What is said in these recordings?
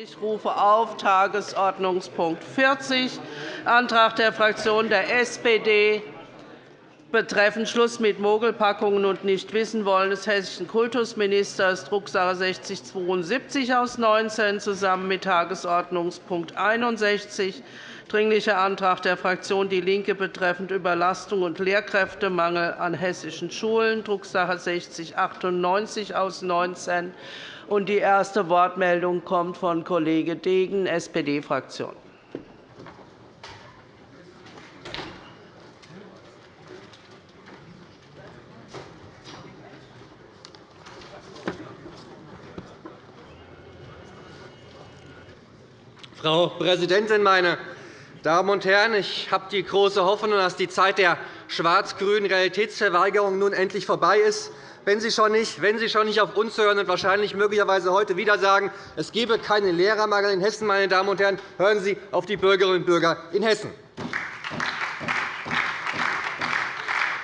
Ich rufe auf Tagesordnungspunkt 40, Antrag der Fraktion der SPD betreffend Schluss mit Mogelpackungen und Nichtwissenwollen des hessischen Kultusministers, Drucksache 6072 aus 19, zusammen mit Tagesordnungspunkt 61, Dringlicher Antrag der Fraktion DIE LINKE betreffend Überlastung und Lehrkräftemangel an hessischen Schulen, Drucksache 6098 aus 19. Die erste Wortmeldung kommt von Kollege Degen, SPD-Fraktion. Frau Präsidentin, meine Damen und Herren! Ich habe die große Hoffnung, dass die Zeit der schwarz-grünen Realitätsverweigerung nun endlich vorbei ist. Wenn Sie, schon nicht, wenn Sie schon nicht auf uns hören und wahrscheinlich möglicherweise heute wieder sagen, es gebe keinen Lehrermangel in Hessen, meine Damen und Herren, hören Sie auf die Bürgerinnen und Bürger in Hessen.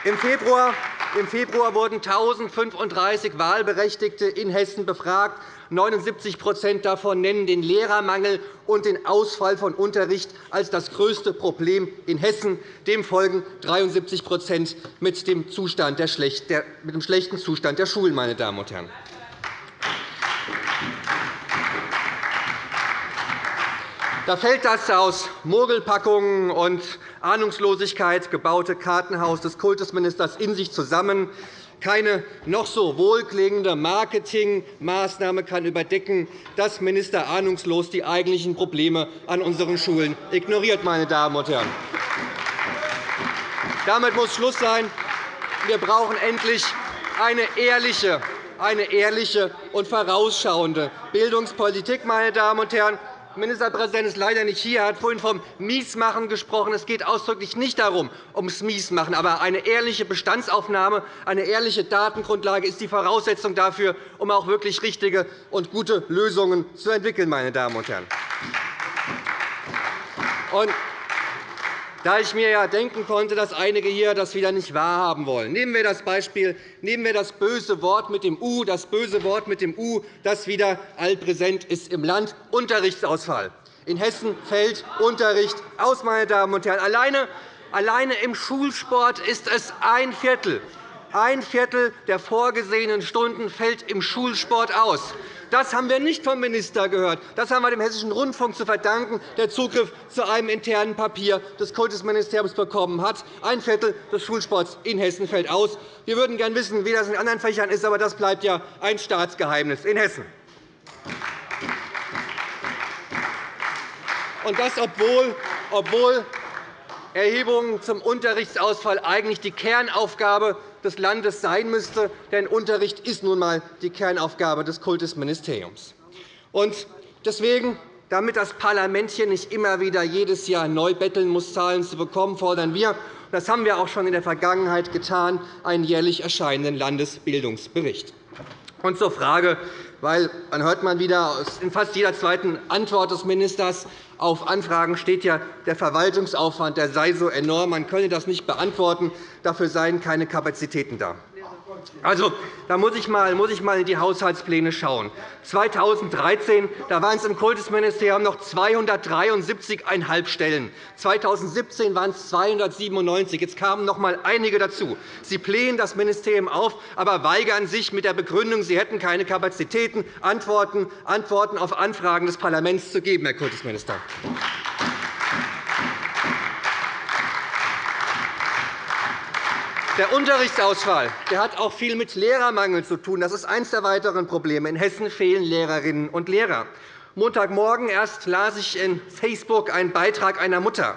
Im Februar im Februar wurden 1.035 Wahlberechtigte in Hessen befragt. 79% davon nennen den Lehrermangel und den Ausfall von Unterricht als das größte Problem in Hessen. Dem folgen 73% mit dem, Zustand der, mit dem schlechten Zustand der Schulen. Meine Damen und Herren. Da fällt das aus Mogelpackungen und Ahnungslosigkeit gebaute Kartenhaus des Kultusministers in sich zusammen. Keine noch so wohlklingende Marketingmaßnahme kann überdecken, dass Minister ahnungslos die eigentlichen Probleme an unseren Schulen ignoriert. Meine Damen und Herren. Damit muss Schluss sein. Wir brauchen endlich eine ehrliche, eine ehrliche und vorausschauende Bildungspolitik. Meine Damen und Herren. Ministerpräsident ist leider nicht hier. Er hat vorhin vom Miesmachen gesprochen. Es geht ausdrücklich nicht darum, ums Miesmachen. Aber eine ehrliche Bestandsaufnahme, eine ehrliche Datengrundlage ist die Voraussetzung dafür, um auch wirklich richtige und gute Lösungen zu entwickeln. Meine Damen und Herren. Da ich mir ja denken konnte, dass einige hier das wieder nicht wahrhaben wollen. Nehmen wir das Beispiel, nehmen wir das böse Wort mit dem U, das böse Wort mit dem U, das wieder allpräsent ist im Land, Unterrichtsausfall. In Hessen fällt Unterricht aus, meine Damen und Herren. Alleine, alleine im Schulsport ist es ein Viertel. Ein Viertel der vorgesehenen Stunden fällt im Schulsport aus. Das haben wir nicht vom Minister gehört. Das haben wir dem Hessischen Rundfunk zu verdanken, der Zugriff zu einem internen Papier des Kultusministeriums bekommen hat. Ein Viertel des Schulsports in Hessen fällt aus. Wir würden gerne wissen, wie das in anderen Fächern ist, aber das bleibt ja ein Staatsgeheimnis in Hessen. Und das, obwohl, obwohl Erhebungen zum Unterrichtsausfall eigentlich die Kernaufgabe des Landes sein müsste. Denn Unterricht ist nun einmal die Kernaufgabe des Kultusministeriums. Und deswegen, damit das Parlament hier nicht immer wieder jedes Jahr neu betteln muss, Zahlen zu bekommen, fordern wir, das haben wir auch schon in der Vergangenheit getan, einen jährlich erscheinenden Landesbildungsbericht. Und zur Frage, weil dann hört man wieder in fast jeder zweiten Antwort des Ministers, auf Anfragen steht ja, der Verwaltungsaufwand der sei so enorm, man könne das nicht beantworten, dafür seien keine Kapazitäten da. Also, da muss ich, mal, muss ich mal in die Haushaltspläne schauen. 2013 da waren es im Kultusministerium noch 273,5 Stellen. 2017 waren es 297. Jetzt kamen noch einmal einige dazu. Sie blähen das Ministerium auf, aber weigern sich mit der Begründung, Sie hätten keine Kapazitäten, Antworten, Antworten auf Anfragen des Parlaments zu geben, Herr Kultusminister. Der Unterrichtsausfall der hat auch viel mit Lehrermangel zu tun. Das ist eines der weiteren Probleme. In Hessen fehlen Lehrerinnen und Lehrer. Montagmorgen erst las ich in Facebook einen Beitrag einer Mutter.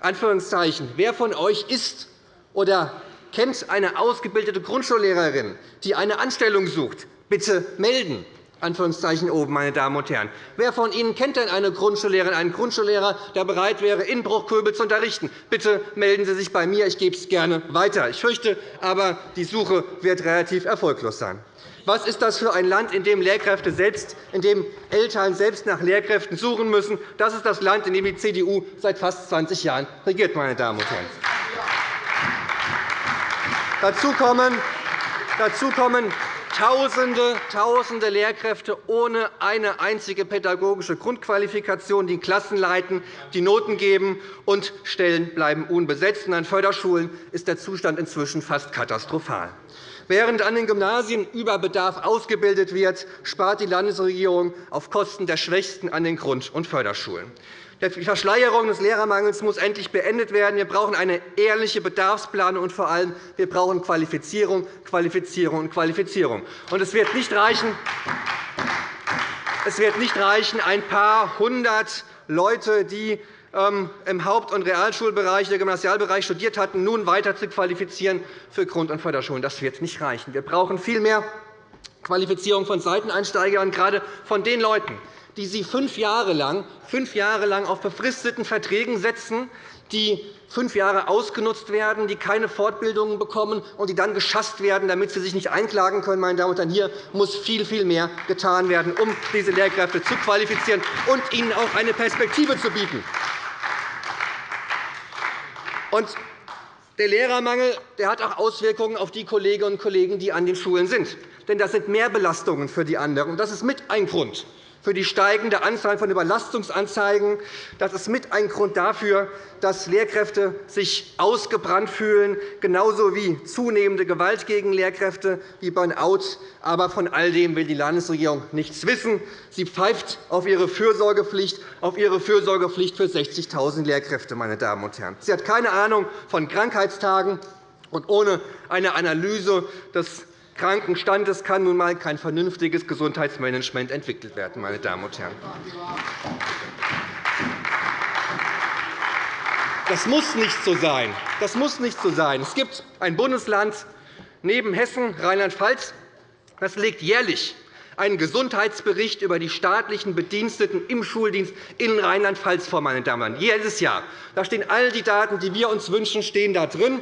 Anführungszeichen. Wer von euch ist oder kennt eine ausgebildete Grundschullehrerin, die eine Anstellung sucht? Bitte melden. Anführungszeichen oben, meine Damen und Herren. Wer von Ihnen kennt denn eine Grundschullehrerin, einen Grundschullehrer, der bereit wäre, in Bruchköbel zu unterrichten? Bitte melden Sie sich bei mir. Ich gebe es gerne weiter. Ich fürchte aber, die Suche wird relativ erfolglos sein. Was ist das für ein Land, in dem Lehrkräfte selbst, in dem Eltern selbst nach Lehrkräften suchen müssen? Das ist das Land, in dem die CDU seit fast 20 Jahren regiert. Meine Damen und Herren. Dazu kommen, dazu kommen Tausende, Tausende Lehrkräfte ohne eine einzige pädagogische Grundqualifikation, die Klassen leiten, die Noten geben, und Stellen bleiben unbesetzt. An Förderschulen ist der Zustand inzwischen fast katastrophal. Während an den Gymnasien über Bedarf ausgebildet wird, spart die Landesregierung auf Kosten der Schwächsten an den Grund- und Förderschulen. Die Verschleierung des Lehrermangels muss endlich beendet werden. Wir brauchen eine ehrliche Bedarfsplanung, und vor allem wir brauchen Qualifizierung, Qualifizierung und Qualifizierung. Und es wird nicht reichen, es wird nicht reichen ein paar hundert Leute, die ähm, im Haupt- und Realschulbereich, der Gymnasialbereich studiert hatten, nun weiter zu qualifizieren für Grund- und Förderschulen. Das wird nicht reichen. Wir brauchen viel mehr Qualifizierung von Seiteneinsteigern, gerade von den Leuten, die Sie fünf Jahre lang, fünf Jahre lang auf befristeten Verträgen setzen, die fünf Jahre ausgenutzt werden, die keine Fortbildungen bekommen und die dann geschasst werden, damit sie sich nicht einklagen können. Meine Damen und Herren, hier muss viel, viel mehr getan werden, um diese Lehrkräfte zu qualifizieren und ihnen auch eine Perspektive zu bieten. Und der Lehrermangel der hat auch Auswirkungen auf die Kolleginnen und Kollegen, die an den Schulen sind. Denn das sind Mehrbelastungen für die anderen. Das ist mit ein Grund, für die steigende Anzahl von Überlastungsanzeigen. Das ist mit ein Grund dafür, dass Lehrkräfte sich ausgebrannt fühlen, genauso wie zunehmende Gewalt gegen Lehrkräfte, wie Burnout. Aber von all dem will die Landesregierung nichts wissen. Sie pfeift auf ihre Fürsorgepflicht, auf ihre Fürsorgepflicht für 60.000 Lehrkräfte. Meine Damen und Herren. Sie hat keine Ahnung von Krankheitstagen. Und ohne eine Analyse des Krankenstandes kann nun einmal kein vernünftiges Gesundheitsmanagement entwickelt werden. Meine Damen und Herren. Das muss nicht so sein. Das muss nicht so sein. Es gibt ein Bundesland neben Hessen, Rheinland-Pfalz, das legt jährlich einen Gesundheitsbericht über die staatlichen Bediensteten im Schuldienst in Rheinland-Pfalz vor. Meine Damen und Herren. Jedes Jahr. Da stehen all die Daten, die wir uns wünschen, stehen da drin.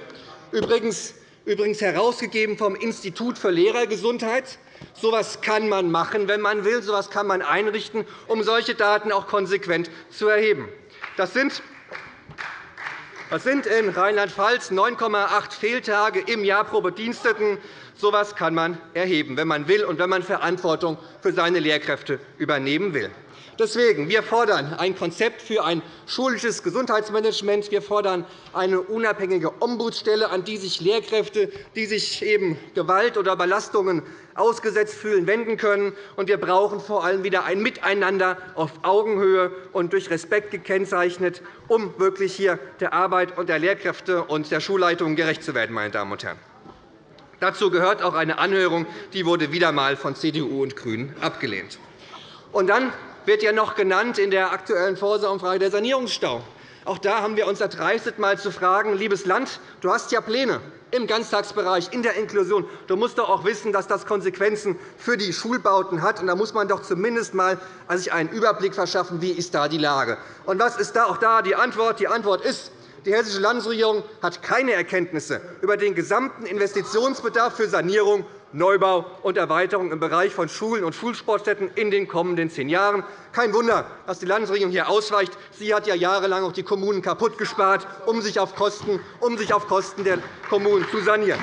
Übrigens übrigens herausgegeben vom Institut für Lehrergesundheit. So etwas kann man machen, wenn man will. So etwas kann man einrichten, um solche Daten auch konsequent zu erheben. Das sind das sind in Rheinland-Pfalz 9,8 Fehltage im Jahr pro Bediensteten. So etwas kann man erheben, wenn man will und wenn man Verantwortung für seine Lehrkräfte übernehmen will. Deswegen wir fordern ein Konzept für ein schulisches Gesundheitsmanagement. Wir fordern eine unabhängige Ombudsstelle, an die sich Lehrkräfte, die sich eben Gewalt oder Belastungen ausgesetzt fühlen, wenden können. Und wir brauchen vor allem wieder ein Miteinander auf Augenhöhe und durch Respekt gekennzeichnet, um wirklich hier der Arbeit der Lehrkräfte und der Schulleitungen gerecht zu werden. Meine Damen und Herren. Dazu gehört auch eine Anhörung, die wurde wieder einmal von CDU und GRÜNEN abgelehnt. Und dann wird ja noch genannt in der aktuellen Vorsorgeumfrage der Sanierungsstau. Auch da haben wir uns erdreistet, einmal zu fragen, liebes Land, du hast ja Pläne im Ganztagsbereich, in der Inklusion. Du musst doch auch wissen, dass das Konsequenzen für die Schulbauten hat. Da muss man doch zumindest einmal sich einen Überblick verschaffen, wie ist da die Lage. Und was ist da auch da die Antwort? Die Antwort ist, die Hessische Landesregierung hat keine Erkenntnisse über den gesamten Investitionsbedarf für Sanierung Neubau und Erweiterung im Bereich von Schulen und Schulsportstätten in den kommenden zehn Jahren. Kein Wunder, dass die Landesregierung hier ausweicht. Sie hat ja jahrelang auch die Kommunen kaputt gespart, sich auf Kosten, um sich auf Kosten der Kommunen zu sanieren.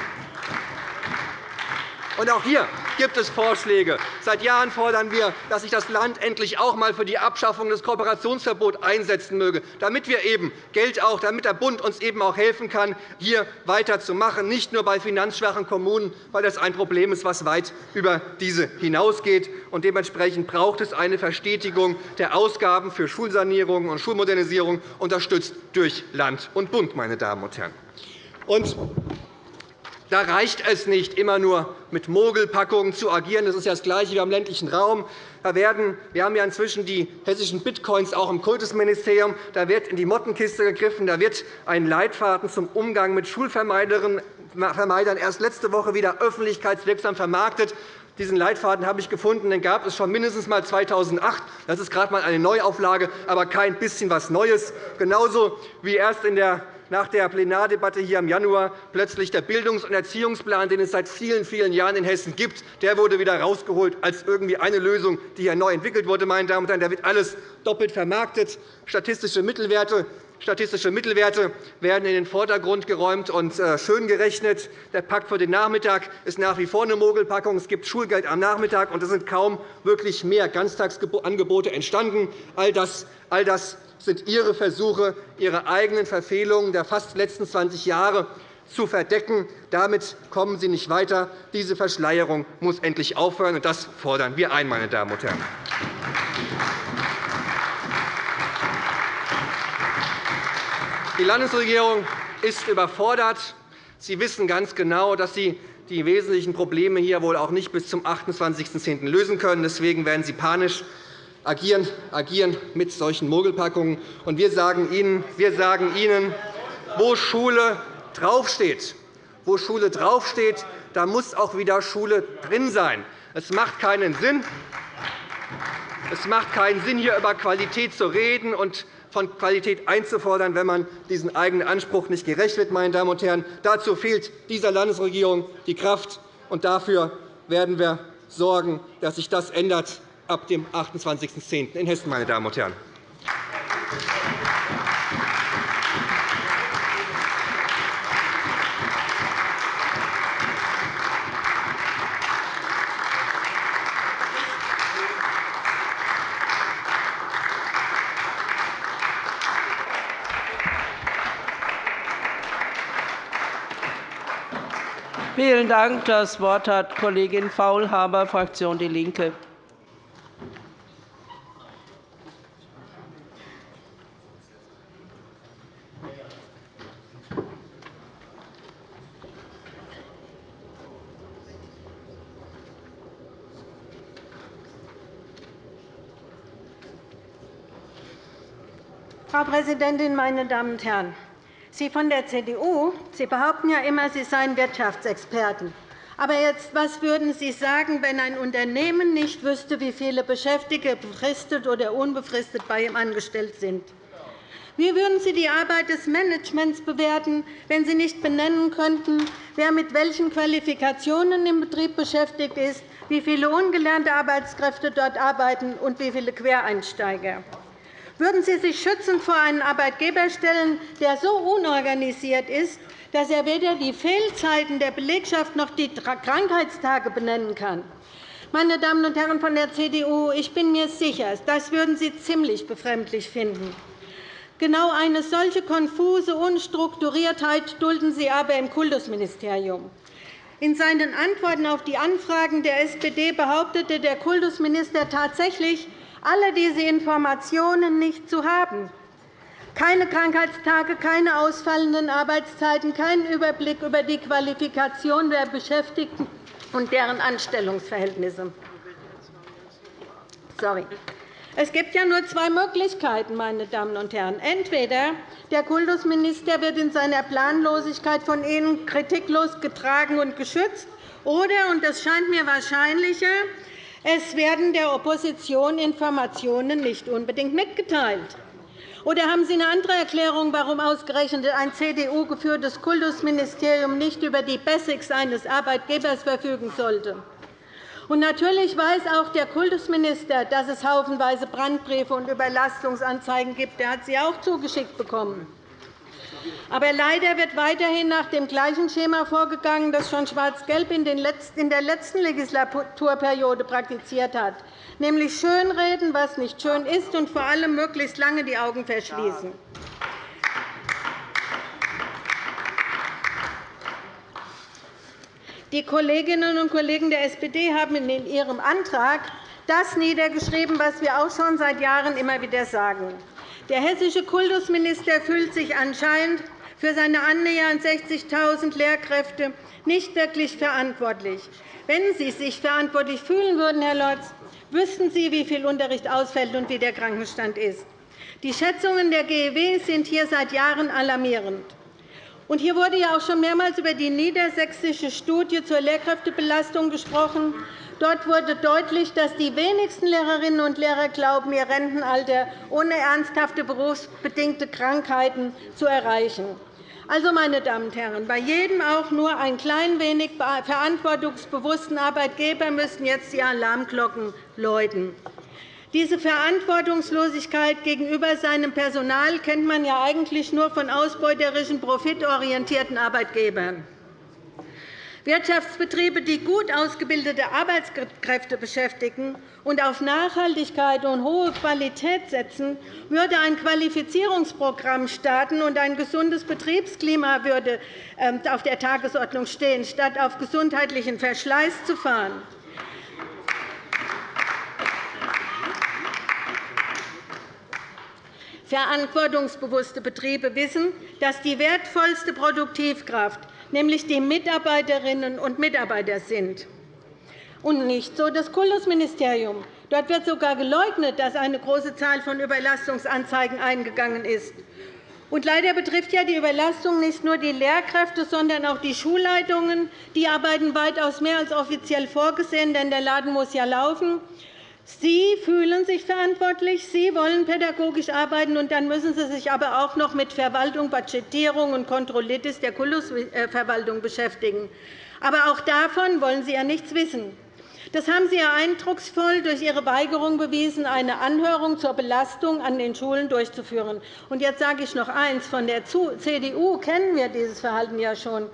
Und auch hier gibt es Vorschläge. Seit Jahren fordern wir, dass sich das Land endlich auch einmal für die Abschaffung des Kooperationsverbots einsetzen möge, damit wir eben Geld auch, damit der Bund uns eben auch helfen kann, hier weiterzumachen, nicht nur bei finanzschwachen Kommunen, weil das ein Problem ist, das weit über diese hinausgeht. Und dementsprechend braucht es eine Verstetigung der Ausgaben für Schulsanierung und Schulmodernisierung, unterstützt durch Land und Bund. Meine Damen und Herren. Und da reicht es nicht, immer nur mit Mogelpackungen zu agieren. Das ist ja das Gleiche wie im ländlichen Raum. Da werden, wir haben ja inzwischen die hessischen Bitcoins auch im Kultusministerium. Da wird in die Mottenkiste gegriffen. Da wird ein Leitfaden zum Umgang mit Schulvermeidern erst letzte Woche wieder öffentlichkeitswirksam vermarktet. Diesen Leitfaden habe ich gefunden. Den gab es schon mindestens einmal 2008. Das ist gerade einmal eine Neuauflage, aber kein bisschen was Neues. Genauso wie erst in der nach der Plenardebatte hier im Januar plötzlich der Bildungs- und Erziehungsplan, den es seit vielen, vielen Jahren in Hessen gibt, der wurde wieder herausgeholt als irgendwie eine Lösung, die hier neu entwickelt wurde. Meine Damen und Herren. Da wird alles doppelt vermarktet, statistische Mittelwerte Statistische Mittelwerte werden in den Vordergrund geräumt und äh, schön gerechnet. Der Pakt für den Nachmittag ist nach wie vor eine Mogelpackung. Es gibt Schulgeld am Nachmittag, und es sind kaum wirklich mehr Ganztagsangebote entstanden. All das, all das sind Ihre Versuche, Ihre eigenen Verfehlungen der fast letzten 20 Jahre zu verdecken. Damit kommen Sie nicht weiter. Diese Verschleierung muss endlich aufhören, und das fordern wir ein, meine Damen und Herren. Die Landesregierung ist überfordert. Sie wissen ganz genau, dass Sie die wesentlichen Probleme hier wohl auch nicht bis zum 28.10. lösen können. Deswegen werden Sie panisch agieren, agieren mit solchen Mogelpackungen. Und wir sagen Ihnen, wir sagen Ihnen wo Schule draufsteht, wo Schule draufsteht, da muss auch wieder Schule drin sein. Es macht keinen Sinn, es macht keinen Sinn, hier über Qualität zu reden und von Qualität einzufordern, wenn man diesen eigenen Anspruch nicht gerecht wird. Meine Damen und Herren. Dazu fehlt dieser Landesregierung die Kraft. Und dafür werden wir sorgen, dass sich das ändert ab dem 28.10. in Hessen. Meine Damen und Herren. Vielen Dank. Das Wort hat Kollegin Faulhaber, Fraktion DIE LINKE. Frau Präsidentin, meine Damen und Herren! Sie von der CDU Sie behaupten ja immer, Sie seien Wirtschaftsexperten. Aber jetzt, was würden Sie sagen, wenn ein Unternehmen nicht wüsste, wie viele Beschäftigte befristet oder unbefristet bei ihm angestellt sind? Wie würden Sie die Arbeit des Managements bewerten, wenn Sie nicht benennen könnten, wer mit welchen Qualifikationen im Betrieb beschäftigt ist, wie viele ungelernte Arbeitskräfte dort arbeiten und wie viele Quereinsteiger? Würden Sie sich schützend vor einen Arbeitgeber stellen, der so unorganisiert ist, dass er weder die Fehlzeiten der Belegschaft noch die Krankheitstage benennen kann? Meine Damen und Herren von der CDU, ich bin mir sicher, das würden Sie ziemlich befremdlich finden. Genau eine solche konfuse Unstrukturiertheit dulden Sie aber im Kultusministerium. In seinen Antworten auf die Anfragen der SPD behauptete der Kultusminister tatsächlich, alle diese Informationen nicht zu haben. Keine Krankheitstage, keine ausfallenden Arbeitszeiten, keinen Überblick über die Qualifikation der Beschäftigten und deren Anstellungsverhältnisse. Sorry. Es gibt ja nur zwei Möglichkeiten, meine Damen und Herren. Entweder der Kultusminister wird in seiner Planlosigkeit von Ihnen kritiklos getragen und geschützt, oder, und das scheint mir wahrscheinlicher, es werden der Opposition Informationen nicht unbedingt mitgeteilt. Oder haben Sie eine andere Erklärung, warum ausgerechnet ein CDU-geführtes Kultusministerium nicht über die Basics eines Arbeitgebers verfügen sollte? Und natürlich weiß auch der Kultusminister, dass es haufenweise Brandbriefe und Überlastungsanzeigen gibt. Er hat sie auch zugeschickt bekommen. Aber leider wird weiterhin nach dem gleichen Schema vorgegangen, das schon Schwarz-Gelb in der letzten Legislaturperiode praktiziert hat, nämlich schönreden, was nicht schön ist, und vor allem möglichst lange die Augen verschließen. Die Kolleginnen und Kollegen der SPD haben in ihrem Antrag das niedergeschrieben, was wir auch schon seit Jahren immer wieder sagen. Der hessische Kultusminister fühlt sich anscheinend für seine annähernd 60.000 Lehrkräfte nicht wirklich verantwortlich. Wenn Sie sich verantwortlich fühlen würden, Herr Lorz, wüssten Sie, wie viel Unterricht ausfällt und wie der Krankenstand ist. Die Schätzungen der GEW sind hier seit Jahren alarmierend. Und hier wurde ja auch schon mehrmals über die niedersächsische Studie zur Lehrkräftebelastung gesprochen. Dort wurde deutlich, dass die wenigsten Lehrerinnen und Lehrer glauben, ihr Rentenalter ohne ernsthafte berufsbedingte Krankheiten zu erreichen. Also, meine Damen und Herren, bei jedem auch nur ein klein wenig verantwortungsbewussten Arbeitgeber müssten jetzt die Alarmglocken läuten. Diese Verantwortungslosigkeit gegenüber seinem Personal kennt man ja eigentlich nur von ausbeuterischen, profitorientierten Arbeitgebern. Wirtschaftsbetriebe, die gut ausgebildete Arbeitskräfte beschäftigen und auf Nachhaltigkeit und hohe Qualität setzen, würde ein Qualifizierungsprogramm starten und ein gesundes Betriebsklima würde ähm, auf der Tagesordnung stehen, statt auf gesundheitlichen Verschleiß zu fahren. Verantwortungsbewusste Betriebe wissen, dass die wertvollste Produktivkraft nämlich die Mitarbeiterinnen und Mitarbeiter sind. Und nicht so das Kultusministerium. Dort wird sogar geleugnet, dass eine große Zahl von Überlastungsanzeigen eingegangen ist. Und leider betrifft ja die Überlastung nicht nur die Lehrkräfte, sondern auch die Schulleitungen. Die arbeiten weitaus mehr als offiziell vorgesehen, denn der Laden muss ja laufen. Sie fühlen sich verantwortlich, Sie wollen pädagogisch arbeiten, und dann müssen Sie sich aber auch noch mit Verwaltung, Budgetierung und Kontrollitis der Kultusverwaltung beschäftigen. Aber auch davon wollen Sie ja nichts wissen. Das haben Sie ja eindrucksvoll durch Ihre Weigerung bewiesen, eine Anhörung zur Belastung an den Schulen durchzuführen. Und jetzt sage ich noch eines. Von der CDU kennen wir dieses Verhalten ja schon.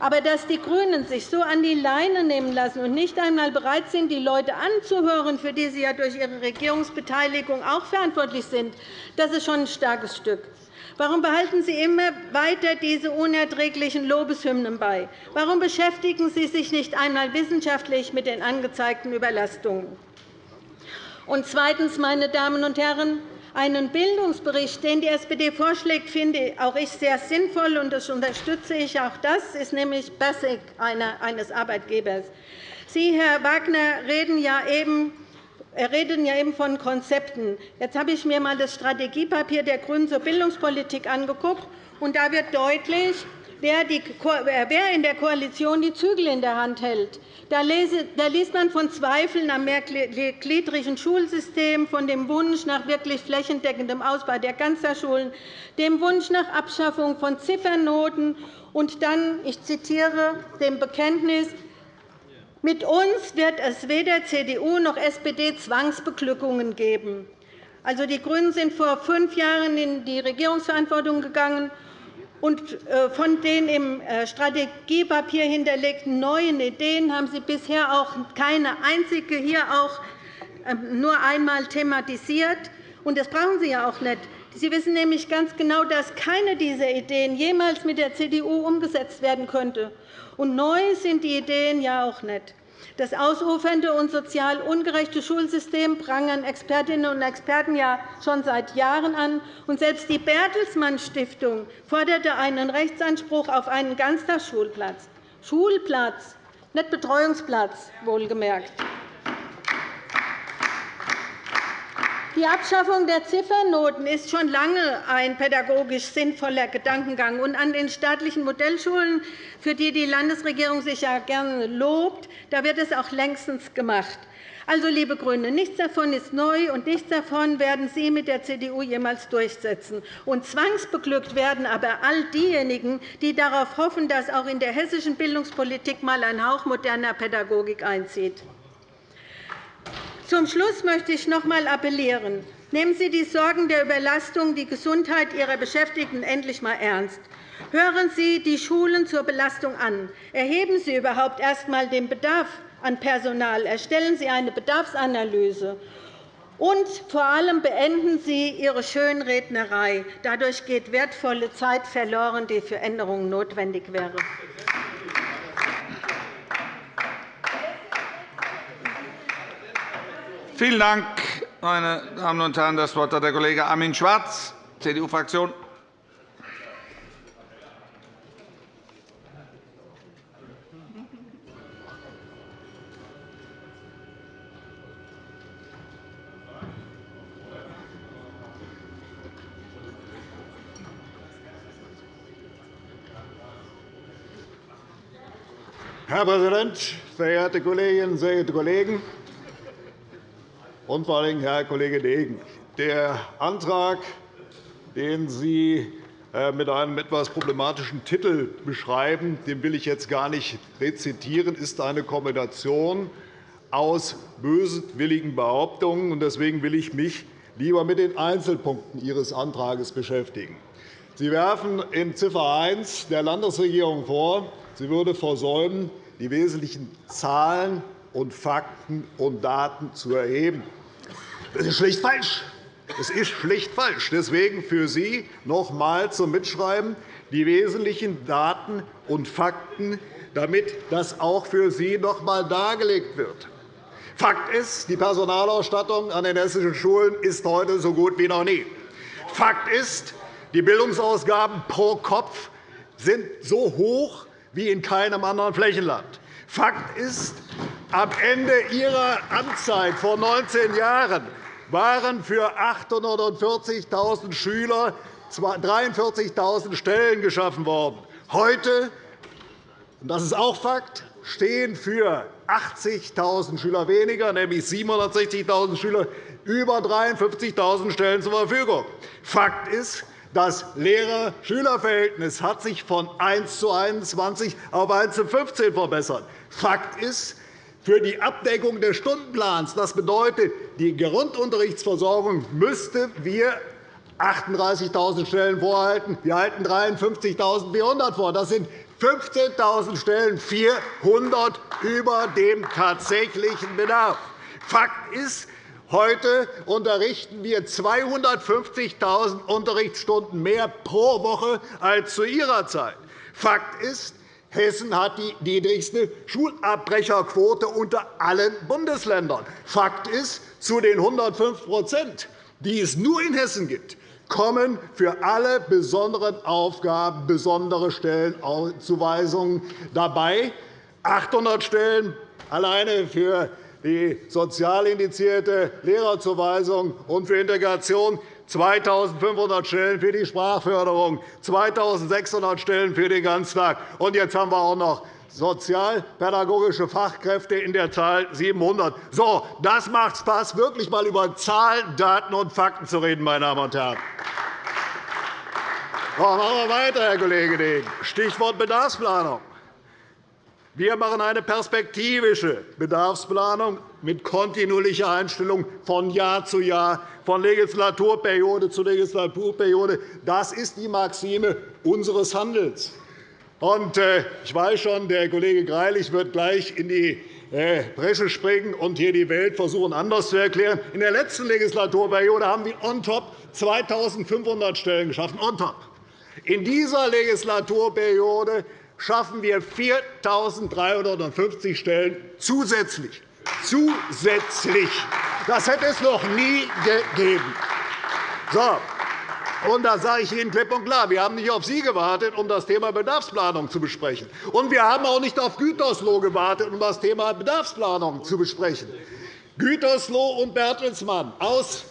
Aber dass die GRÜNEN sich so an die Leine nehmen lassen und nicht einmal bereit sind, die Leute anzuhören, für die sie ja durch ihre Regierungsbeteiligung auch verantwortlich sind, das ist schon ein starkes Stück. Warum behalten Sie immer weiter diese unerträglichen Lobeshymnen bei? Warum beschäftigen Sie sich nicht einmal wissenschaftlich mit den angezeigten Überlastungen? Und zweitens, meine Damen und Herren, einen Bildungsbericht, den die SPD vorschlägt, finde auch ich sehr sinnvoll, und das unterstütze ich. Auch das ist nämlich Basic eines Arbeitgebers. Sie, Herr Wagner, reden ja eben reden ja eben von Konzepten. Jetzt habe ich mir einmal das Strategiepapier der GRÜNEN zur Bildungspolitik angeguckt. Und da wird deutlich, wer in der Koalition die Zügel in der Hand hält. Da liest man von Zweifeln am mehrgliedrigen Schulsystem, von dem Wunsch nach wirklich flächendeckendem Ausbau der Ganztagsschulen, dem Wunsch nach Abschaffung von Ziffernoten und dann, ich zitiere, dem Bekenntnis, mit uns wird es weder CDU noch SPD Zwangsbeglückungen geben. Also, die GRÜNEN sind vor fünf Jahren in die Regierungsverantwortung gegangen und äh, von den im äh, Strategiepapier hinterlegten neuen Ideen haben Sie bisher auch keine einzige hier auch ähm, nur einmal thematisiert. Und das brauchen Sie ja auch nicht. Sie wissen nämlich ganz genau, dass keine dieser Ideen jemals mit der CDU umgesetzt werden könnte. Und neu sind die Ideen ja auch nicht. Das ausufernde und sozial ungerechte Schulsystem prangern Expertinnen und Experten ja schon seit Jahren an. Und selbst die Bertelsmann Stiftung forderte einen Rechtsanspruch auf einen Ganztagsschulplatz. Schulplatz, nicht Betreuungsplatz, wohlgemerkt. Die Abschaffung der Ziffernoten ist schon lange ein pädagogisch sinnvoller Gedankengang. Und an den staatlichen Modellschulen, für die die Landesregierung sich ja gerne lobt, da wird es auch längstens gemacht. Also, liebe GRÜNE, nichts davon ist neu, und nichts davon werden Sie mit der CDU jemals durchsetzen. Und zwangsbeglückt werden aber all diejenigen, die darauf hoffen, dass auch in der hessischen Bildungspolitik einmal ein Hauch moderner Pädagogik einzieht. Zum Schluss möchte ich noch einmal appellieren. Nehmen Sie die Sorgen der Überlastung, die Gesundheit Ihrer Beschäftigten endlich einmal ernst. Hören Sie die Schulen zur Belastung an. Erheben Sie überhaupt erst einmal den Bedarf an Personal. Erstellen Sie eine Bedarfsanalyse. Und vor allem beenden Sie Ihre Schönrednerei. Dadurch geht wertvolle Zeit verloren, die für Änderungen notwendig wäre. Vielen Dank, meine Damen und Herren. Das Wort hat der Kollege Armin Schwarz, CDU-Fraktion. Herr Präsident, verehrte Kolleginnen, sehr geehrte Kollegen! Und vor allem Herr Kollege Degen. Der Antrag, den Sie äh, mit einem etwas problematischen Titel beschreiben, den will ich jetzt gar nicht rezitieren, ist eine Kombination aus böswilligen Behauptungen. Deswegen will ich mich lieber mit den Einzelpunkten Ihres Antrags beschäftigen. Sie werfen in Ziffer 1 der Landesregierung vor, sie würde versäumen, die wesentlichen Zahlen und Fakten und Daten zu erheben. Das ist schlicht falsch. Es ist schlicht falsch. Deswegen für Sie noch einmal zum Mitschreiben die wesentlichen Daten und Fakten, damit das auch für Sie noch einmal dargelegt wird. Fakt ist, die Personalausstattung an den hessischen Schulen ist heute so gut wie noch nie. Fakt ist, die Bildungsausgaben pro Kopf sind so hoch wie in keinem anderen Flächenland. Fakt ist, am Ende Ihrer Amtszeit vor 19 Jahren waren für 840.000 Schüler 43.000 Stellen geschaffen worden. Heute, und das ist auch Fakt, stehen für 80.000 Schüler weniger, nämlich 760.000 Schüler, über 53.000 Stellen zur Verfügung. Fakt ist, das Lehrer-Schüler-Verhältnis hat sich von 1 zu 21 auf 1 zu 15 verbessert. Fakt ist, für die Abdeckung des Stundenplans, das bedeutet, die Grundunterrichtsversorgung müsste wir 38.000 Stellen vorhalten. Wir halten 53.400 vor. Das sind 15.000 Stellen, 400 über dem tatsächlichen Bedarf. Fakt ist, heute unterrichten wir 250.000 Unterrichtsstunden mehr pro Woche als zu Ihrer Zeit. Fakt ist, Hessen hat die niedrigste Schulabbrecherquote unter allen Bundesländern. Fakt ist, zu den 105% die es nur in Hessen gibt, kommen für alle besonderen Aufgaben besondere Stellenzuweisungen dabei. 800 Stellen alleine für die sozial indizierte Lehrerzuweisung und für Integration, 2.500 Stellen für die Sprachförderung, 2.600 Stellen für den Ganztag. Und jetzt haben wir auch noch sozialpädagogische Fachkräfte in der Zahl 700. So, das macht Spaß, wirklich einmal über Zahlen, Daten und Fakten zu reden, meine Damen und Herren. So, machen wir weiter, Herr Kollege Degen. Stichwort Bedarfsplanung. Wir machen eine perspektivische Bedarfsplanung mit kontinuierlicher Einstellung von Jahr zu Jahr, von Legislaturperiode zu Legislaturperiode. Das ist die Maxime unseres Handelns. Äh, ich weiß schon, der Kollege Greilich wird gleich in die äh, Bresche springen und hier die Welt versuchen, anders zu erklären. In der letzten Legislaturperiode haben wir on top 2.500 Stellen geschaffen. On top. In dieser Legislaturperiode schaffen wir 4.350 Stellen zusätzlich. Zusätzlich. Das hätte es noch nie gegeben. So. Und da sage ich Ihnen klipp und klar, wir haben nicht auf Sie gewartet, um das Thema Bedarfsplanung zu besprechen. Und wir haben auch nicht auf Gütersloh gewartet, um das Thema Bedarfsplanung zu besprechen. Gütersloh und Bertelsmann aus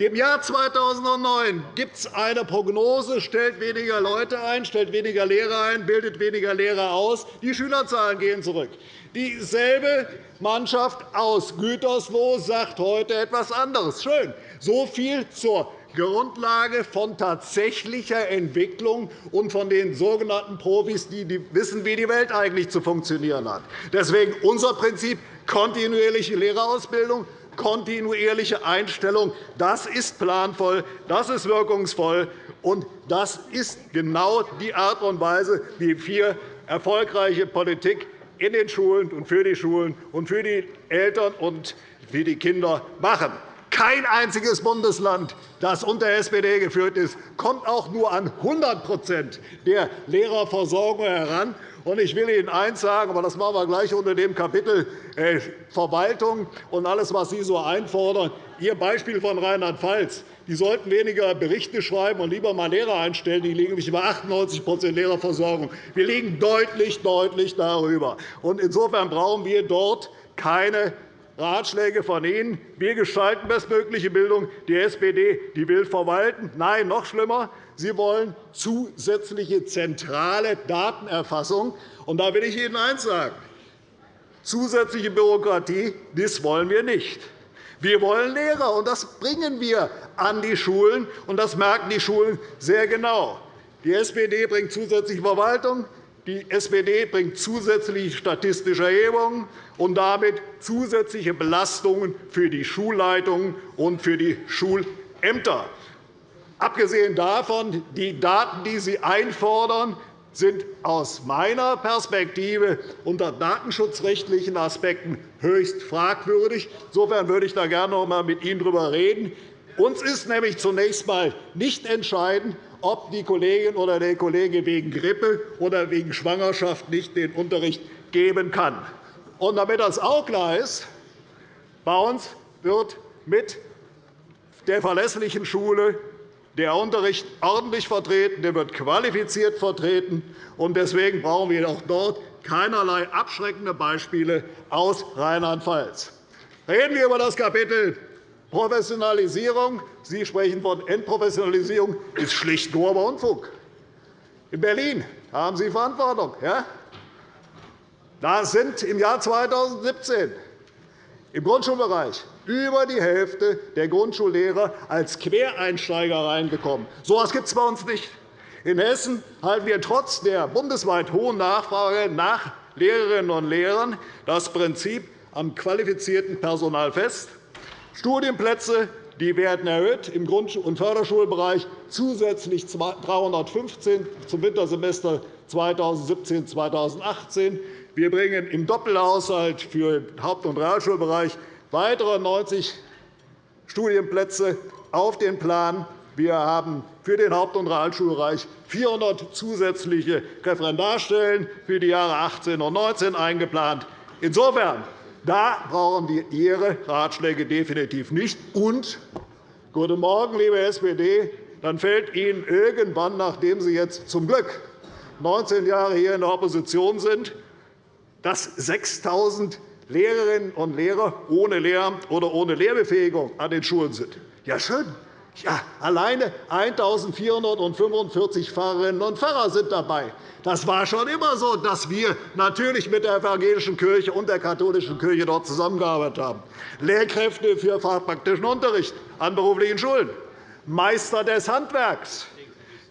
dem Jahr 2009 gibt es eine Prognose, stellt weniger Leute ein, stellt weniger Lehrer ein, bildet weniger Lehrer aus. Die Schülerzahlen gehen zurück. Dieselbe Mannschaft aus Gütersloh sagt heute etwas anderes. Schön. So viel zur Grundlage von tatsächlicher Entwicklung und von den sogenannten Profis, die wissen, wie die Welt eigentlich zu funktionieren hat. Deswegen unser Prinzip kontinuierliche Lehrerausbildung, kontinuierliche Einstellung. Das ist planvoll, das ist wirkungsvoll, und das ist genau die Art und Weise, wie wir erfolgreiche Politik in den Schulen und für die Schulen und für die Eltern und für die Kinder machen. Kein einziges Bundesland, das unter SPD geführt ist, kommt auch nur an 100% der Lehrerversorgung heran. Ich will Ihnen eines sagen, aber das machen wir gleich unter dem Kapitel äh, Verwaltung und alles, was Sie so einfordern. Ihr Beispiel von Rheinland-Pfalz. Die sollten weniger Berichte schreiben und lieber einmal Lehrer einstellen. Die liegen nämlich über 98% Lehrerversorgung. Wir liegen deutlich, deutlich darüber. Insofern brauchen wir dort keine Ratschläge von Ihnen. Wir gestalten bestmögliche Bildung. Die SPD die will verwalten. Nein, noch schlimmer. Sie wollen zusätzliche zentrale Datenerfassung. Und da will ich Ihnen eines sagen. Zusätzliche Bürokratie das wollen wir nicht. Wir wollen Lehrer, und das bringen wir an die Schulen, und das merken die Schulen sehr genau. Die SPD bringt zusätzliche Verwaltung, Die SPD bringt zusätzliche statistische Erhebungen und damit zusätzliche Belastungen für die Schulleitungen und für die Schulämter. Abgesehen davon, die Daten, die Sie einfordern, sind aus meiner Perspektive unter datenschutzrechtlichen Aspekten höchst fragwürdig. Insofern würde ich da gerne noch einmal mit Ihnen darüber reden. Uns ist nämlich zunächst einmal nicht entscheidend, ob die Kollegin oder der Kollege wegen Grippe oder wegen Schwangerschaft nicht den Unterricht geben kann. Und damit das auch klar ist, bei uns wird mit der verlässlichen Schule der Unterricht ordentlich vertreten, der wird qualifiziert vertreten. Deswegen brauchen wir auch dort keinerlei abschreckende Beispiele aus Rheinland-Pfalz. Reden wir über das Kapitel Professionalisierung. Sie sprechen von Entprofessionalisierung. Ist schlicht grober Unfug. In Berlin haben Sie Verantwortung. Ja? Da sind im Jahr 2017 im Grundschulbereich über die Hälfte der Grundschullehrer als Quereinsteiger reingekommen. So etwas gibt es bei uns nicht. In Hessen halten wir trotz der bundesweit hohen Nachfrage nach Lehrerinnen und Lehrern das Prinzip am qualifizierten Personal fest. Studienplätze die werden erhöht im Grund- und Förderschulbereich zusätzlich 315 zum Wintersemester 2017-2018. Wir bringen im Doppelhaushalt für den Haupt- und Realschulbereich weitere 90 Studienplätze auf den Plan. Wir haben für den Haupt- und Realschulbereich 400 zusätzliche Referendarstellen für die Jahre 18 und 19 eingeplant. Insofern da brauchen wir Ihre Ratschläge definitiv nicht. Und, guten Morgen, liebe SPD, dann fällt Ihnen irgendwann, nachdem Sie jetzt zum Glück 19 Jahre hier in der Opposition sind, dass 6.000 Lehrerinnen und Lehrer ohne Lehramt oder ohne Lehrbefähigung an den Schulen sind. Ja, schön. Ja, alleine 1.445 Pfarrerinnen und Pfarrer sind dabei. Das war schon immer so, dass wir natürlich mit der evangelischen Kirche und der katholischen Kirche dort zusammengearbeitet haben. Lehrkräfte für fachpraktischen Unterricht an beruflichen Schulen, Meister des Handwerks,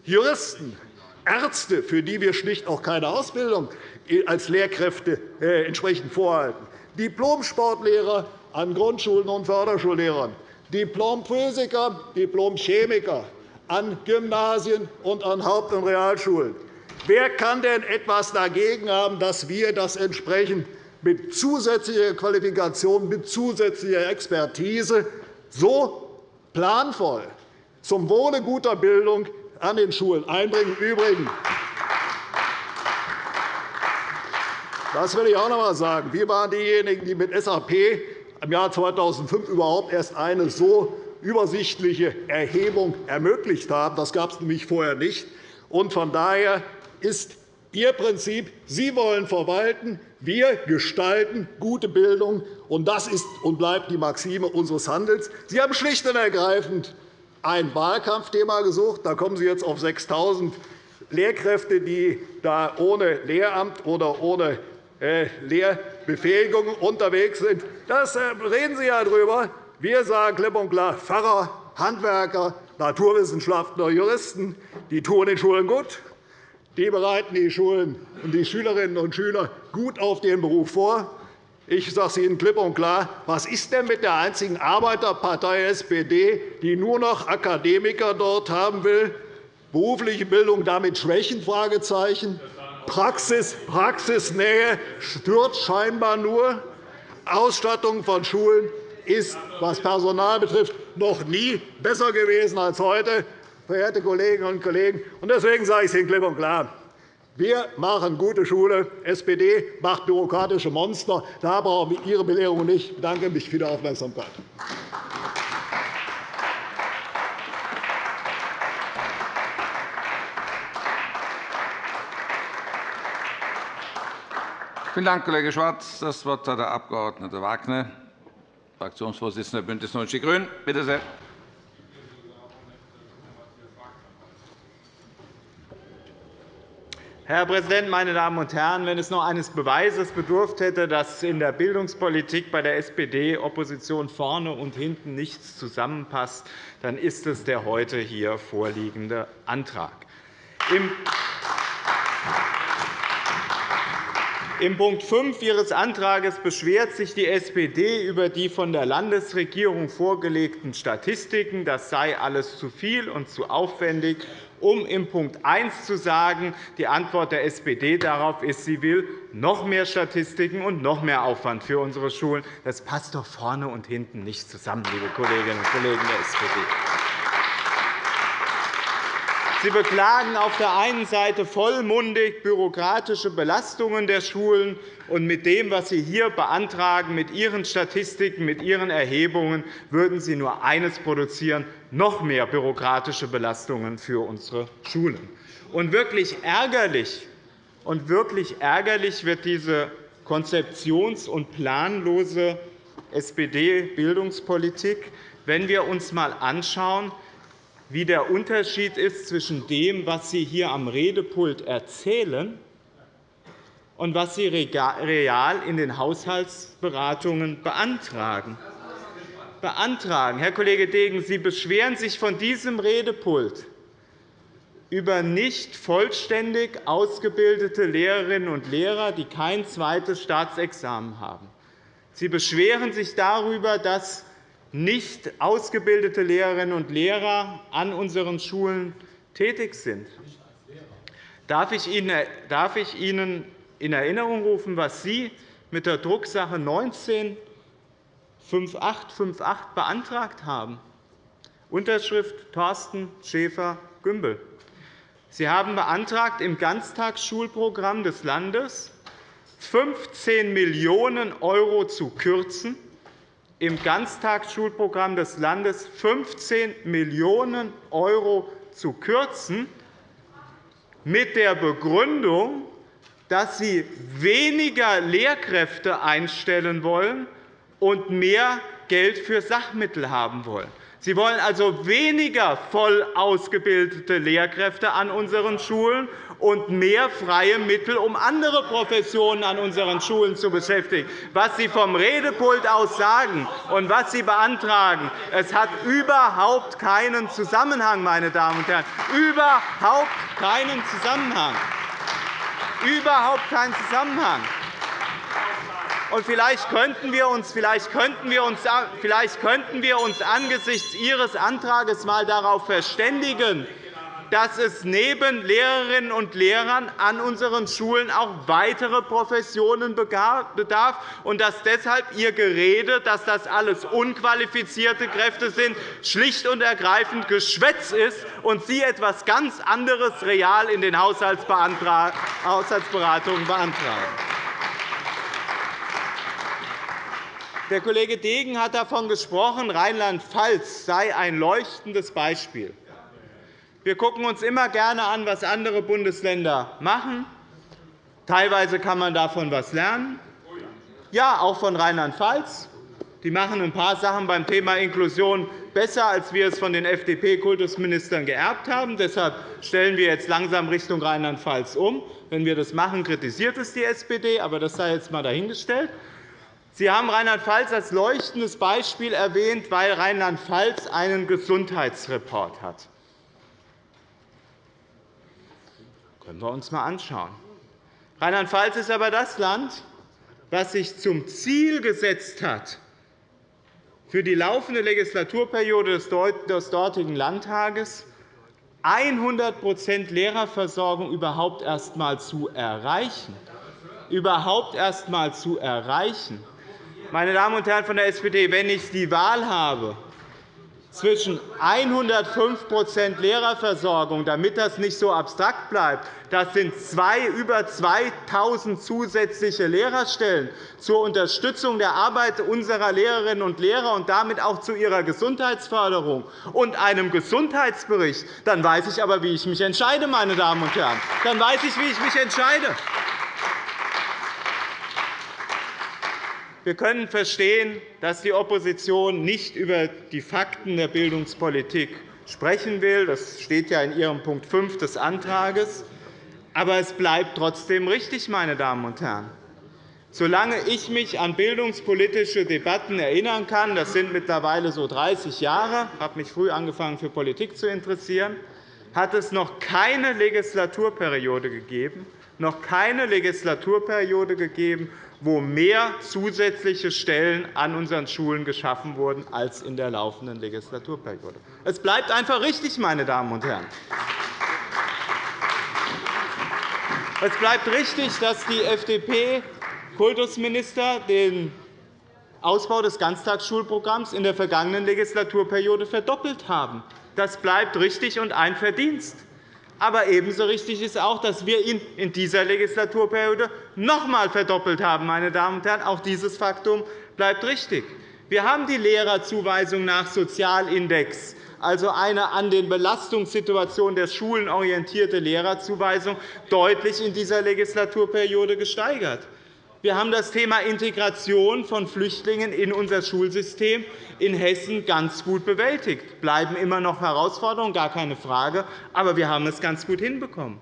Juristen, Ärzte, für die wir schlicht auch keine Ausbildung als Lehrkräfte äh, entsprechend vorhalten, Diplom-Sportlehrer an Grundschulen und Förderschullehrern, Diplom-Physiker, Diplom-Chemiker an Gymnasien und an Haupt- und Realschulen. Wer kann denn etwas dagegen haben, dass wir das entsprechend mit zusätzlicher Qualifikation, mit zusätzlicher Expertise so planvoll zum Wohle guter Bildung an den Schulen einbringen? Übrigens, das will ich auch noch einmal sagen. Wir waren diejenigen, die mit SAP im Jahr 2005 überhaupt erst eine so übersichtliche Erhebung ermöglicht haben. Das gab es nämlich vorher nicht. Von daher ist Ihr Prinzip, Sie wollen verwalten, wir gestalten gute Bildung. Und das ist und bleibt die Maxime unseres Handelns. Sie haben schlicht und ergreifend ein Wahlkampfthema gesucht. Da kommen Sie jetzt auf 6.000 Lehrkräfte, die da ohne Lehramt oder ohne äh, Lehrbefähigung unterwegs sind. Das äh, reden Sie ja darüber. Wir sagen klipp und klar, Pfarrer, Handwerker, Naturwissenschaftler, Juristen, die tun den Schulen gut. Die bereiten die Schulen und die Schülerinnen und Schüler gut auf den Beruf vor. Ich sage es Ihnen klipp und klar. Was ist denn mit der einzigen Arbeiterpartei SPD, die nur noch Akademiker dort haben will? Berufliche Bildung damit schwächen? Fragezeichen. Praxis, Praxisnähe stört scheinbar nur. Ausstattung von Schulen ist, was Personal betrifft, noch nie besser gewesen als heute, verehrte Kolleginnen und Kollegen. Deswegen sage ich es Ihnen klipp und klar. Wir machen gute Schule. SPD macht bürokratische Monster. Da brauchen wir Ihre Belehrung nicht. Ich bedanke mich für die Aufmerksamkeit. Vielen Dank, Kollege Schwarz. Das Wort hat der Abg. Wagner, Fraktionsvorsitzender BÜNDNIS 90 die GRÜNEN. Bitte sehr. Herr Präsident, meine Damen und Herren! Wenn es noch eines Beweises bedurft hätte, dass in der Bildungspolitik bei der SPD Opposition vorne und hinten nichts zusammenpasst, dann ist es der heute hier vorliegende Antrag. In Punkt 5 Ihres Antrags beschwert sich die SPD über die von der Landesregierung vorgelegten Statistiken. Das sei alles zu viel und zu aufwendig um in Punkt 1 zu sagen, die Antwort der SPD darauf ist, sie will noch mehr Statistiken und noch mehr Aufwand für unsere Schulen. Das passt doch vorne und hinten nicht zusammen, liebe Kolleginnen und Kollegen der SPD. Sie beklagen auf der einen Seite vollmundig bürokratische Belastungen der Schulen, und mit dem, was Sie hier beantragen, mit Ihren Statistiken, mit Ihren Erhebungen, würden Sie nur eines produzieren, noch mehr bürokratische Belastungen für unsere Schulen. Und wirklich ärgerlich, und wirklich ärgerlich wird diese konzeptions- und planlose SPD-Bildungspolitik, wenn wir uns einmal anschauen, wie der Unterschied ist zwischen dem, was Sie hier am Redepult erzählen, und was Sie real in den Haushaltsberatungen beantragen. beantragen. Herr Kollege Degen, Sie beschweren sich von diesem Redepult über nicht vollständig ausgebildete Lehrerinnen und Lehrer, die kein zweites Staatsexamen haben. Sie beschweren sich darüber, dass nicht ausgebildete Lehrerinnen und Lehrer an unseren Schulen tätig sind. Darf ich Ihnen in Erinnerung rufen, was Sie mit der Drucksache 19 5858 beantragt haben. Unterschrift Thorsten Schäfer-Gümbel. Sie haben beantragt, im Ganztagsschulprogramm des Landes 15 Millionen € zu kürzen, im Ganztagsschulprogramm des Landes 15 Millionen € zu kürzen, mit der Begründung, dass Sie weniger Lehrkräfte einstellen wollen und mehr Geld für Sachmittel haben wollen. Sie wollen also weniger voll ausgebildete Lehrkräfte an unseren Schulen und mehr freie Mittel, um andere Professionen an unseren Schulen zu beschäftigen. Was Sie vom Redepult aus sagen und was Sie beantragen, es hat überhaupt keinen Zusammenhang, meine Damen und Herren. Überhaupt keinen Zusammenhang. Überhaupt keinen Zusammenhang. Und vielleicht könnten wir uns, vielleicht könnten wir uns, vielleicht könnten wir uns angesichts Ihres Antrags einmal darauf verständigen, dass es neben Lehrerinnen und Lehrern an unseren Schulen auch weitere Professionen bedarf und dass deshalb Ihr Gerede, dass das alles unqualifizierte Kräfte sind, schlicht und ergreifend Geschwätz ist und Sie etwas ganz anderes real in den Haushaltsberatungen beantragen. Der Kollege Degen hat davon gesprochen, Rheinland-Pfalz sei ein leuchtendes Beispiel. Wir schauen uns immer gerne an, was andere Bundesländer machen. Teilweise kann man davon etwas lernen. Ja, auch von Rheinland-Pfalz. Die machen ein paar Sachen beim Thema Inklusion besser, als wir es von den FDP-Kultusministern geerbt haben. Deshalb stellen wir jetzt langsam Richtung Rheinland-Pfalz um. Wenn wir das machen, kritisiert es die SPD, aber das sei jetzt einmal dahingestellt. Sie haben Rheinland-Pfalz als leuchtendes Beispiel erwähnt, weil Rheinland-Pfalz einen Gesundheitsreport hat. Können wir uns einmal anschauen. Rheinland-Pfalz ist aber das Land, das sich zum Ziel gesetzt hat, für die laufende Legislaturperiode des dortigen Landtages 100% Lehrerversorgung überhaupt erst einmal zu erreichen. Überhaupt erst einmal zu erreichen. Meine Damen und Herren von der SPD, wenn ich die Wahl habe, zwischen 105% Lehrerversorgung, damit das nicht so abstrakt bleibt, das sind zwei, über 2.000 zusätzliche Lehrerstellen zur Unterstützung der Arbeit unserer Lehrerinnen und Lehrer und damit auch zu ihrer Gesundheitsförderung und einem Gesundheitsbericht, dann weiß ich aber, wie ich mich entscheide, meine Damen und Herren. Dann weiß ich, wie ich mich entscheide. Wir können verstehen, dass die Opposition nicht über die Fakten der Bildungspolitik sprechen will. Das steht ja in Ihrem Punkt 5 des Antrags. Aber es bleibt trotzdem richtig, meine Damen und Herren. Solange ich mich an bildungspolitische Debatten erinnern kann, das sind mittlerweile so 30 Jahre, ich habe mich früh angefangen, für Politik zu interessieren, hat es noch keine Legislaturperiode gegeben, noch keine Legislaturperiode gegeben, wo mehr zusätzliche Stellen an unseren Schulen geschaffen wurden als in der laufenden Legislaturperiode. Es bleibt einfach richtig, meine Damen und Herren. Es bleibt richtig, dass die FDP-Kultusminister den Ausbau des Ganztagsschulprogramms in der vergangenen Legislaturperiode verdoppelt haben. Das bleibt richtig und ein Verdienst. Aber ebenso richtig ist auch, dass wir ihn in dieser Legislaturperiode noch einmal verdoppelt haben. Meine Damen und Herren. Auch dieses Faktum bleibt richtig. Wir haben die Lehrerzuweisung nach Sozialindex, also eine an den Belastungssituationen der Schulen orientierte Lehrerzuweisung, deutlich in dieser Legislaturperiode gesteigert. Wir haben das Thema Integration von Flüchtlingen in unser Schulsystem in Hessen ganz gut bewältigt. Es bleiben immer noch Herausforderungen, gar keine Frage, aber wir haben es ganz gut hinbekommen.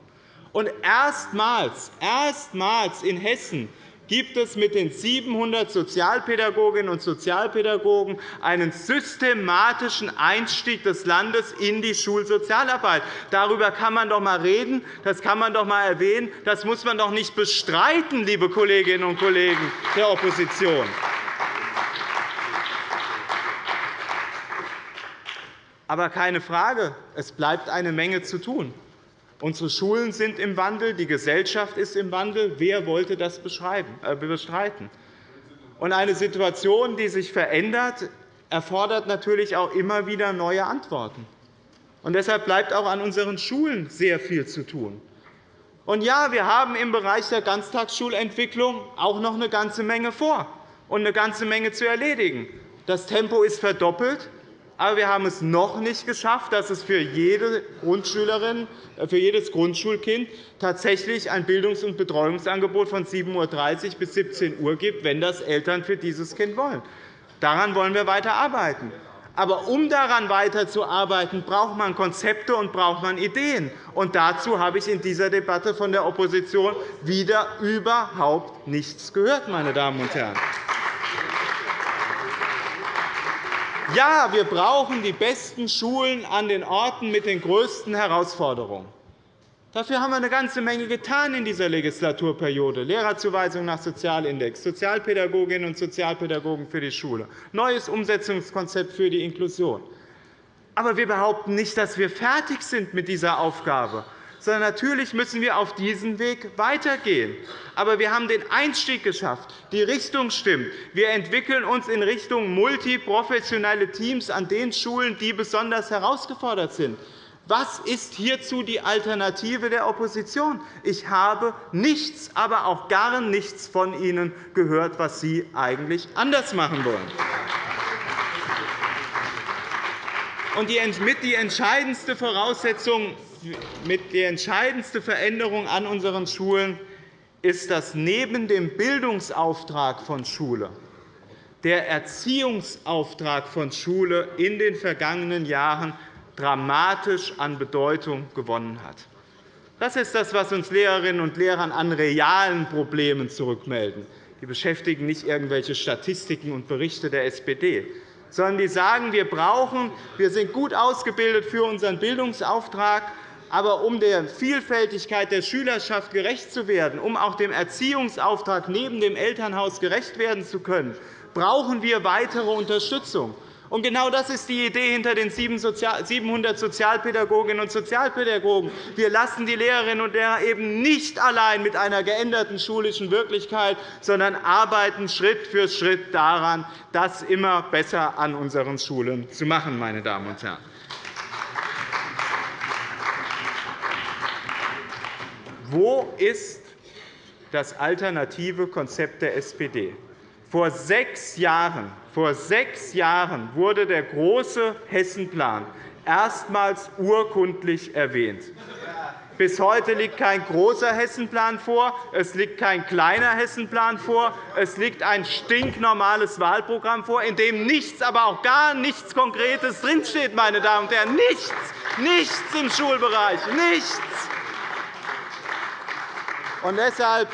Und erstmals, erstmals in Hessen gibt es mit den 700 Sozialpädagoginnen und Sozialpädagogen einen systematischen Einstieg des Landes in die Schulsozialarbeit. Darüber kann man doch einmal reden, das kann man doch einmal erwähnen. Das muss man doch nicht bestreiten, liebe Kolleginnen und Kollegen der Opposition. Aber keine Frage, es bleibt eine Menge zu tun. Unsere Schulen sind im Wandel, die Gesellschaft ist im Wandel. Wer wollte das äh, bestreiten? Eine Situation, die sich verändert, erfordert natürlich auch immer wieder neue Antworten. Und deshalb bleibt auch an unseren Schulen sehr viel zu tun. Und ja, wir haben im Bereich der Ganztagsschulentwicklung auch noch eine ganze Menge vor und eine ganze Menge zu erledigen. Das Tempo ist verdoppelt. Aber wir haben es noch nicht geschafft, dass es für jede Grundschülerin, äh, für jedes Grundschulkind tatsächlich ein Bildungs- und Betreuungsangebot von 7.30 Uhr bis 17 Uhr gibt, wenn das Eltern für dieses Kind wollen. Daran wollen wir weiter arbeiten. Aber um daran weiterzuarbeiten, braucht man Konzepte und braucht man Ideen. Und dazu habe ich in dieser Debatte von der Opposition wieder überhaupt nichts gehört, meine Damen und Herren. Ja, wir brauchen die besten Schulen an den Orten mit den größten Herausforderungen. Dafür haben wir eine ganze Menge getan in dieser Legislaturperiode. Lehrerzuweisung nach Sozialindex, Sozialpädagoginnen und Sozialpädagogen für die Schule, neues Umsetzungskonzept für die Inklusion. Aber wir behaupten nicht, dass wir fertig sind mit dieser Aufgabe sondern natürlich müssen wir auf diesem Weg weitergehen. Aber wir haben den Einstieg geschafft. Die Richtung stimmt. Wir entwickeln uns in Richtung multiprofessionelle Teams an den Schulen, die besonders herausgefordert sind. Was ist hierzu die Alternative der Opposition? Ich habe nichts, aber auch gar nichts von Ihnen gehört, was Sie eigentlich anders machen wollen. Und die entscheidendste Voraussetzung mit die entscheidendste Veränderung an unseren Schulen ist, dass neben dem Bildungsauftrag von Schule der Erziehungsauftrag von Schule in den vergangenen Jahren dramatisch an Bedeutung gewonnen hat. Das ist das, was uns Lehrerinnen und Lehrer an realen Problemen zurückmelden. Die beschäftigen nicht irgendwelche Statistiken und Berichte der SPD, sondern die sagen, wir brauchen, wir sind gut ausgebildet für unseren Bildungsauftrag, aber um der Vielfältigkeit der Schülerschaft gerecht zu werden, um auch dem Erziehungsauftrag neben dem Elternhaus gerecht werden zu können, brauchen wir weitere Unterstützung. Genau das ist die Idee hinter den 700 Sozialpädagoginnen und Sozialpädagogen. Wir lassen die Lehrerinnen und Lehrer eben nicht allein mit einer geänderten schulischen Wirklichkeit, sondern arbeiten Schritt für Schritt daran, das immer besser an unseren Schulen zu machen. Meine Damen und Herren. Wo ist das alternative Konzept der SPD? Vor sechs Jahren, vor sechs Jahren wurde der große Hessenplan erstmals urkundlich erwähnt. Bis heute liegt kein großer Hessenplan vor, es liegt kein kleiner Hessenplan vor, es liegt ein stinknormales Wahlprogramm vor, in dem nichts, aber auch gar nichts Konkretes drinsteht, meine Damen und Herren. Nichts, nichts im Schulbereich, nichts. Und deshalb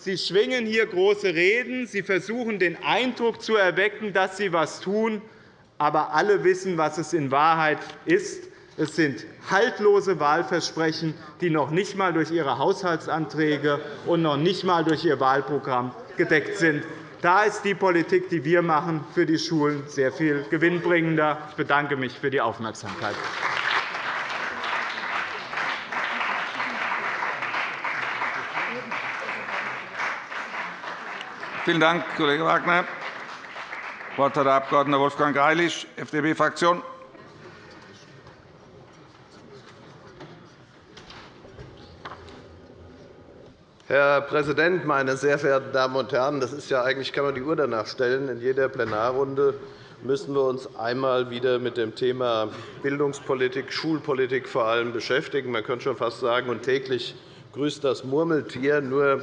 Sie schwingen hier große Reden. Sie versuchen, den Eindruck zu erwecken, dass Sie etwas tun. Aber alle wissen, was es in Wahrheit ist. Es sind haltlose Wahlversprechen, die noch nicht einmal durch Ihre Haushaltsanträge und noch nicht einmal durch Ihr Wahlprogramm gedeckt sind. Da ist die Politik, die wir machen, für die Schulen sehr viel gewinnbringender. Ich bedanke mich für die Aufmerksamkeit. Vielen Dank, Kollege Wagner. Das Wort hat der Abg. Wolfgang Greilich, FDP-Fraktion. Herr Präsident, meine sehr verehrten Damen und Herren! Das ist ja eigentlich kann man die Uhr danach stellen. In jeder Plenarrunde müssen wir uns einmal wieder mit dem Thema Bildungspolitik, Schulpolitik vor allem beschäftigen. Man könnte schon fast sagen, und täglich grüßt das Murmeltier. Nur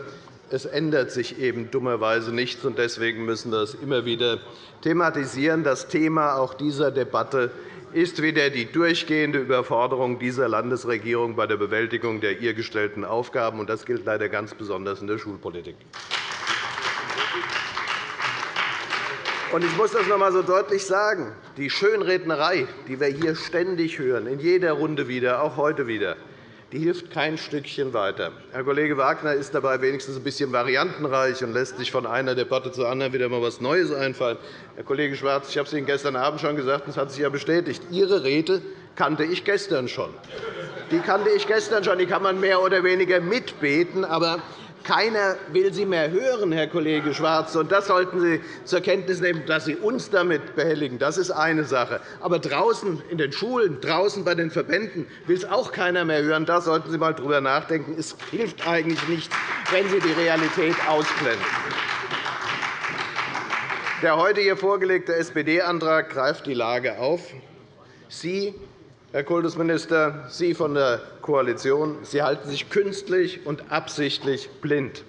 es ändert sich eben dummerweise nichts. Deswegen müssen wir es immer wieder thematisieren. Das Thema auch dieser Debatte ist wieder die durchgehende Überforderung dieser Landesregierung bei der Bewältigung der ihr gestellten Aufgaben. Das gilt leider ganz besonders in der Schulpolitik. Ich muss das noch einmal so deutlich sagen. Die Schönrednerei, die wir hier ständig hören, in jeder Runde wieder, auch heute wieder, die hilft kein Stückchen weiter. Herr Kollege Wagner ist dabei wenigstens ein bisschen variantenreich und lässt sich von einer Debatte zur anderen wieder einmal etwas Neues einfallen. Herr Kollege Schwarz, ich habe es Ihnen gestern Abend schon gesagt, und es hat sich ja bestätigt. Ihre Rede kannte ich gestern schon. Die kannte ich gestern schon. Die kann man mehr oder weniger mitbeten. Aber keiner will Sie mehr hören, Herr Kollege Schwarz. Und das sollten Sie zur Kenntnis nehmen, dass Sie uns damit behelligen. Das ist eine Sache. Aber draußen in den Schulen, draußen bei den Verbänden will es auch keiner mehr hören. Da sollten Sie einmal darüber nachdenken. Es hilft eigentlich nicht, wenn Sie die Realität ausblenden. Der heute hier vorgelegte SPD-Antrag greift die Lage auf. Sie Herr Kultusminister, Sie von der Koalition, Sie halten sich künstlich und absichtlich blind.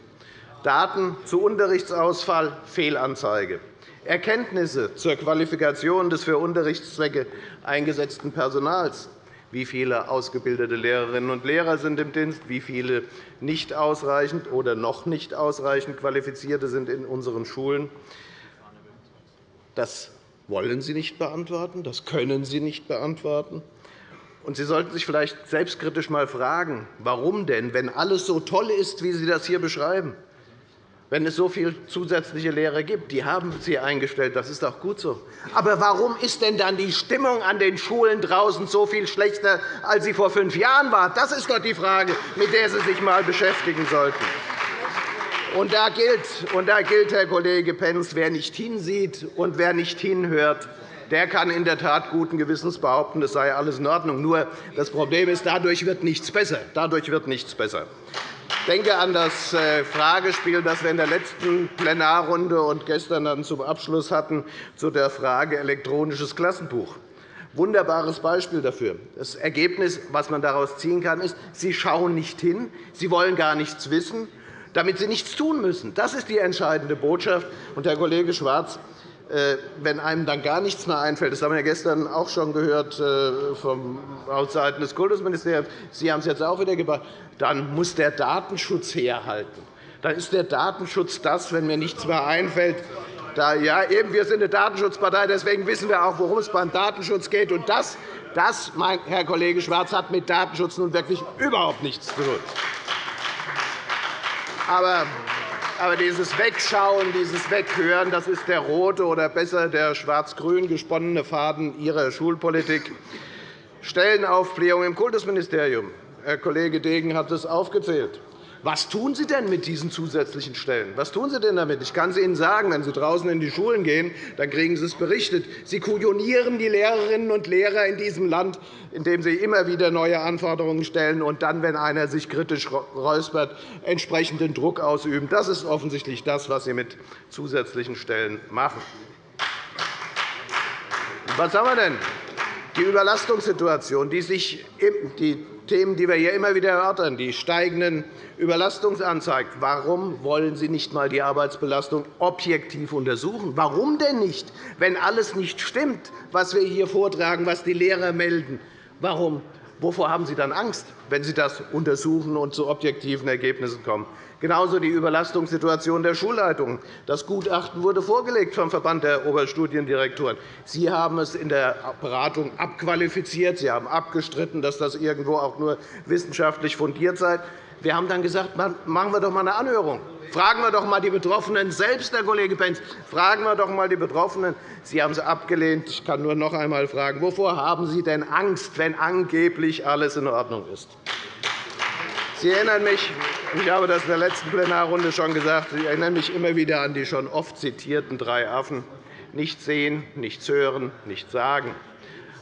Daten zu Unterrichtsausfall, Fehlanzeige. Erkenntnisse zur Qualifikation des für Unterrichtszwecke eingesetzten Personals. Wie viele ausgebildete Lehrerinnen und Lehrer sind im Dienst? Wie viele nicht ausreichend oder noch nicht ausreichend Qualifizierte sind in unseren Schulen? Das wollen Sie nicht beantworten. Das können Sie nicht beantworten. Und Sie sollten sich vielleicht selbstkritisch einmal fragen, warum denn, wenn alles so toll ist, wie Sie das hier beschreiben, wenn es so viele zusätzliche Lehrer gibt, die haben Sie eingestellt, das ist auch gut so. Aber warum ist denn dann die Stimmung an den Schulen draußen so viel schlechter, als sie vor fünf Jahren war? Das ist doch die Frage, mit der Sie sich einmal beschäftigen sollten. Und da gilt, und da gilt Herr Kollege Pentz, wer nicht hinsieht und wer nicht hinhört, der kann in der Tat guten Gewissens behaupten, es sei alles in Ordnung. Nur das Problem ist, dadurch wird nichts besser. Dadurch wird nichts besser. Ich denke an das äh, Fragespiel, das wir in der letzten Plenarrunde und gestern dann zum Abschluss hatten, zu der Frage elektronisches Klassenbuch. Wunderbares Beispiel dafür. Das Ergebnis, was man daraus ziehen kann, ist, Sie schauen nicht hin, Sie wollen gar nichts wissen, damit Sie nichts tun müssen. Das ist die entscheidende Botschaft. Und, Herr Kollege Schwarz, wenn einem dann gar nichts mehr einfällt, das haben wir gestern auch schon gehört äh, vom Seiten des Kultusministeriums, Sie haben es jetzt auch wieder gebracht, dann muss der Datenschutz herhalten. Dann ist der Datenschutz das, wenn mir nichts mehr einfällt. Da, ja, eben, wir sind eine Datenschutzpartei, deswegen wissen wir auch, worum es beim Datenschutz geht. Und das, das mein Herr Kollege Schwarz, hat mit Datenschutz nun wirklich überhaupt nichts zu tun. Aber aber dieses Wegschauen, dieses Weghören, das ist der rote oder besser der schwarz-grün gesponnene Faden Ihrer Schulpolitik. Stellenaufblähung im Kultusministerium. Herr Kollege Degen hat es aufgezählt. Was tun Sie denn mit diesen zusätzlichen Stellen? Was tun Sie denn damit? Ich kann es Ihnen sagen, wenn Sie draußen in die Schulen gehen, dann kriegen Sie es berichtet. Sie kujonieren die Lehrerinnen und Lehrer in diesem Land, indem Sie immer wieder neue Anforderungen stellen und dann, wenn einer sich kritisch räuspert, entsprechenden Druck ausüben. Das ist offensichtlich das, was Sie mit zusätzlichen Stellen machen. Was haben wir denn? Die Überlastungssituation, die sich die Themen, die wir hier immer wieder erörtern, die steigenden Überlastungsanzeigen. Warum wollen Sie nicht einmal die Arbeitsbelastung objektiv untersuchen? Warum denn nicht, wenn alles nicht stimmt, was wir hier vortragen, was die Lehrer melden? Warum Wovor haben Sie dann Angst, wenn Sie das untersuchen und zu objektiven Ergebnissen kommen? Genauso die Überlastungssituation der Schulleitungen. Das Gutachten wurde vorgelegt vom Verband der Oberstudiendirektoren. Sie haben es in der Beratung abqualifiziert. Sie haben abgestritten, dass das irgendwo auch nur wissenschaftlich fundiert sei. Wir haben dann gesagt, machen wir doch einmal eine Anhörung. Fragen wir doch einmal die Betroffenen selbst, Herr Kollege Pentz. Fragen wir doch einmal die Betroffenen. Sie haben es abgelehnt. Ich kann nur noch einmal fragen, wovor haben Sie denn Angst, wenn angeblich alles in Ordnung ist? Sie erinnern mich, ich habe das in der letzten Plenarrunde schon gesagt, Sie erinnern mich immer wieder an die schon oft zitierten drei Affen. Nichts sehen, nichts hören, nichts sagen.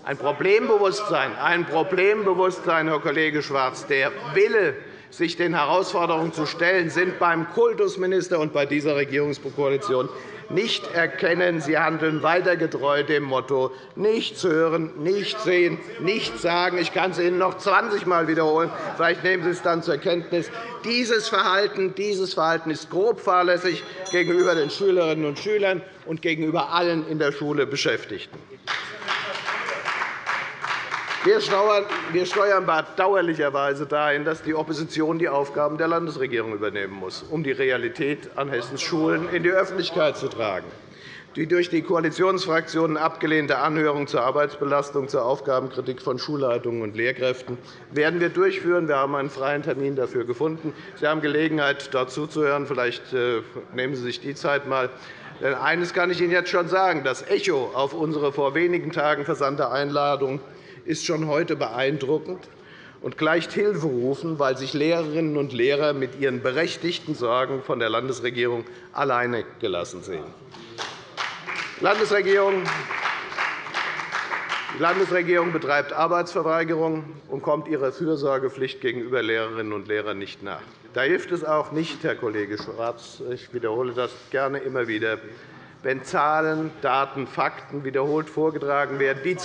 Ein Problembewusstsein, ein Problembewusstsein, Herr Kollege Schwarz, der Wille, sich den Herausforderungen zu stellen, sind beim Kultusminister und bei dieser Regierungskoalition nicht erkennen. Sie handeln weiter getreu dem Motto nichts hören, nichts sehen, nichts sagen. Ich kann es Ihnen noch 20 Mal wiederholen. Vielleicht nehmen Sie es dann zur Kenntnis. Dieses Verhalten, dieses Verhalten ist grob fahrlässig gegenüber den Schülerinnen und Schülern und gegenüber allen in der Schule Beschäftigten. Wir steuern bedauerlicherweise dahin, dass die Opposition die Aufgaben der Landesregierung übernehmen muss, um die Realität an Hessens Schulen in die Öffentlichkeit zu tragen. Die durch die Koalitionsfraktionen abgelehnte Anhörung zur Arbeitsbelastung zur Aufgabenkritik von Schulleitungen und Lehrkräften werden wir durchführen. Wir haben einen freien Termin dafür gefunden. Sie haben Gelegenheit, dort zuzuhören. Vielleicht äh, nehmen Sie sich die Zeit einmal. Eines kann ich Ihnen jetzt schon sagen. Das Echo auf unsere vor wenigen Tagen versandte Einladung ist schon heute beeindruckend und gleicht Hilferufen, weil sich Lehrerinnen und Lehrer mit ihren berechtigten Sorgen von der Landesregierung alleine gelassen sehen. Die Landesregierung betreibt Arbeitsverweigerung und kommt ihrer Fürsorgepflicht gegenüber Lehrerinnen und Lehrern nicht nach. Da hilft es auch nicht, Herr Kollege Schwarz, ich wiederhole das gerne immer wieder, wenn Zahlen, Daten, Fakten wiederholt vorgetragen werden, die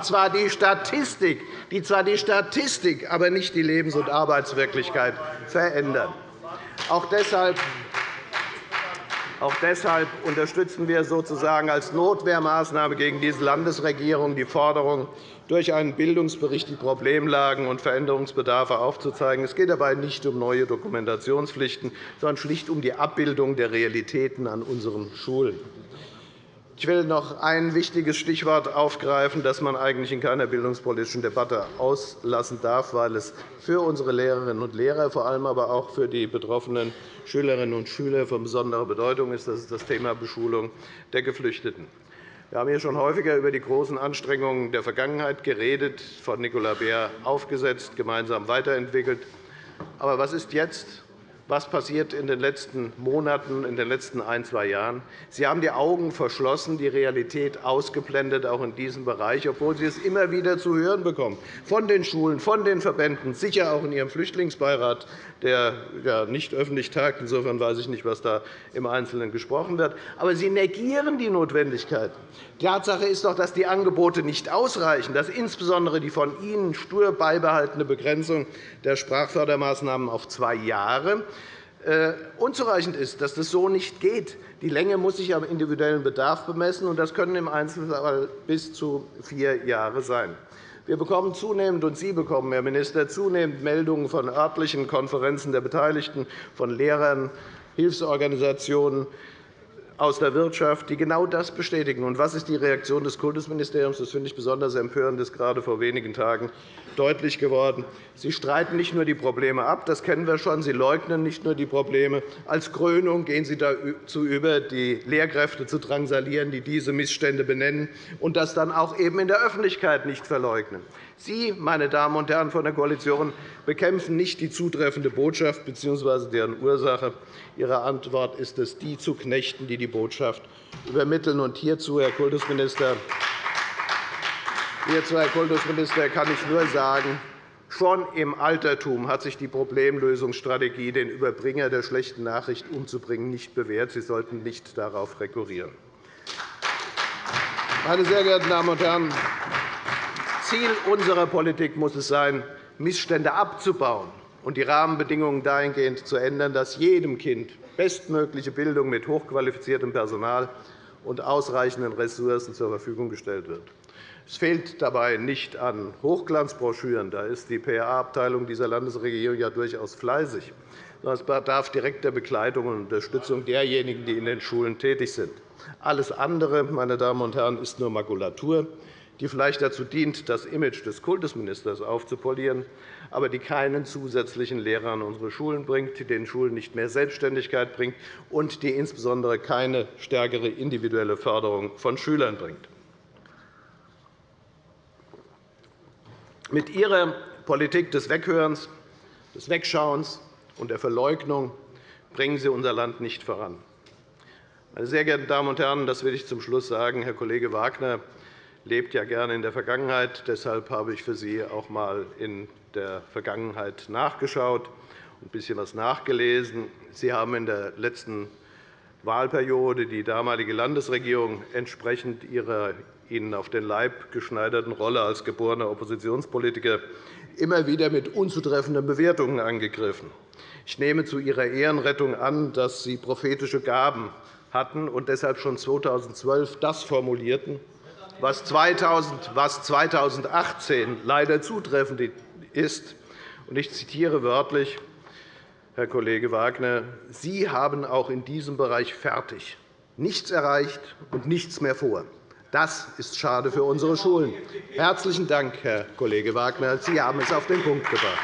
zwar die Statistik, die zwar die Statistik, aber nicht die Lebens- und Arbeitswirklichkeit verändern. Auch deshalb auch deshalb unterstützen wir sozusagen als Notwehrmaßnahme gegen diese Landesregierung die Forderung, durch einen Bildungsbericht die Problemlagen und Veränderungsbedarfe aufzuzeigen. Es geht dabei nicht um neue Dokumentationspflichten, sondern schlicht um die Abbildung der Realitäten an unseren Schulen. Ich will noch ein wichtiges Stichwort aufgreifen, das man eigentlich in keiner bildungspolitischen Debatte auslassen darf, weil es für unsere Lehrerinnen und Lehrer, vor allem aber auch für die betroffenen Schülerinnen und Schüler von besonderer Bedeutung ist. Das ist das Thema Beschulung der Geflüchteten. Wir haben hier schon häufiger über die großen Anstrengungen der Vergangenheit geredet, von Nicola Beer aufgesetzt, gemeinsam weiterentwickelt. Aber was ist jetzt? Was passiert in den letzten Monaten, in den letzten ein, zwei Jahren. Sie haben die Augen verschlossen, die Realität ausgeblendet, auch in diesem Bereich, obwohl Sie es immer wieder zu hören bekommen, von den Schulen, von den Verbänden, sicher auch in Ihrem Flüchtlingsbeirat, der nicht öffentlich tagt. Insofern weiß ich nicht, was da im Einzelnen gesprochen wird. Aber Sie negieren die Notwendigkeit. Tatsache ist doch, dass die Angebote nicht ausreichen, dass insbesondere die von Ihnen stur beibehaltene Begrenzung der Sprachfördermaßnahmen auf zwei Jahre äh, unzureichend ist, dass das so nicht geht. Die Länge muss sich am individuellen Bedarf bemessen, und das können im Einzelfall bis zu vier Jahre sein. Wir bekommen zunehmend, und Sie bekommen, Herr Minister, zunehmend Meldungen von örtlichen Konferenzen der Beteiligten, von Lehrern, Hilfsorganisationen, aus der Wirtschaft, die genau das bestätigen. Und was ist die Reaktion des Kultusministeriums? Das finde ich besonders empörend. Das ist gerade vor wenigen Tagen deutlich geworden. Sie streiten nicht nur die Probleme ab, das kennen wir schon. Sie leugnen nicht nur die Probleme. Als Krönung gehen Sie dazu über, die Lehrkräfte zu drangsalieren, die diese Missstände benennen, und das dann auch eben in der Öffentlichkeit nicht verleugnen. Sie, meine Damen und Herren von der Koalition, bekämpfen nicht die zutreffende Botschaft bzw. deren Ursache. Ihre Antwort ist es, die zu knechten, die die Botschaft übermitteln. Und hierzu, Herr Kultusminister, hierzu, Herr Kultusminister, kann ich nur sagen, Schon im Altertum hat sich die Problemlösungsstrategie, den Überbringer der schlechten Nachricht umzubringen, nicht bewährt. Sie sollten nicht darauf rekurrieren. Meine sehr geehrten Damen und Herren, Ziel unserer Politik muss es sein, Missstände abzubauen und die Rahmenbedingungen dahingehend zu ändern, dass jedem Kind bestmögliche Bildung mit hochqualifiziertem Personal und ausreichenden Ressourcen zur Verfügung gestellt wird. Es fehlt dabei nicht an Hochglanzbroschüren. Da ist die PR-Abteilung dieser Landesregierung ja durchaus fleißig. Es bedarf direkter Begleitung und Unterstützung derjenigen, die in den Schulen tätig sind. Alles andere, meine Damen und Herren, ist nur Makulatur, die vielleicht dazu dient, das Image des Kultusministers aufzupolieren, aber die keinen zusätzlichen Lehrer an unsere Schulen bringt, die den Schulen nicht mehr Selbstständigkeit bringt und die insbesondere keine stärkere individuelle Förderung von Schülern bringt. Mit Ihrer Politik des Weghörens, des Wegschauens und der Verleugnung bringen Sie unser Land nicht voran. Meine sehr geehrten Damen und Herren, das will ich zum Schluss sagen. Herr Kollege Wagner lebt ja gerne in der Vergangenheit. Deshalb habe ich für Sie auch einmal in der Vergangenheit nachgeschaut und ein bisschen etwas nachgelesen. Sie haben in der letzten Wahlperiode die damalige Landesregierung entsprechend ihrer Ihnen auf den Leib geschneiderten Rolle als geborener Oppositionspolitiker immer wieder mit unzutreffenden Bewertungen angegriffen. Ich nehme zu Ihrer Ehrenrettung an, dass Sie prophetische Gaben hatten und deshalb schon 2012 das formulierten, was 2018 leider zutreffend ist. Ich zitiere wörtlich, Herr Kollege Wagner, Sie haben auch in diesem Bereich fertig, nichts erreicht und nichts mehr vor. Das ist schade für unsere Schulen. Herzlichen Dank, Herr Kollege Wagner. Sie haben es auf den Punkt gebracht.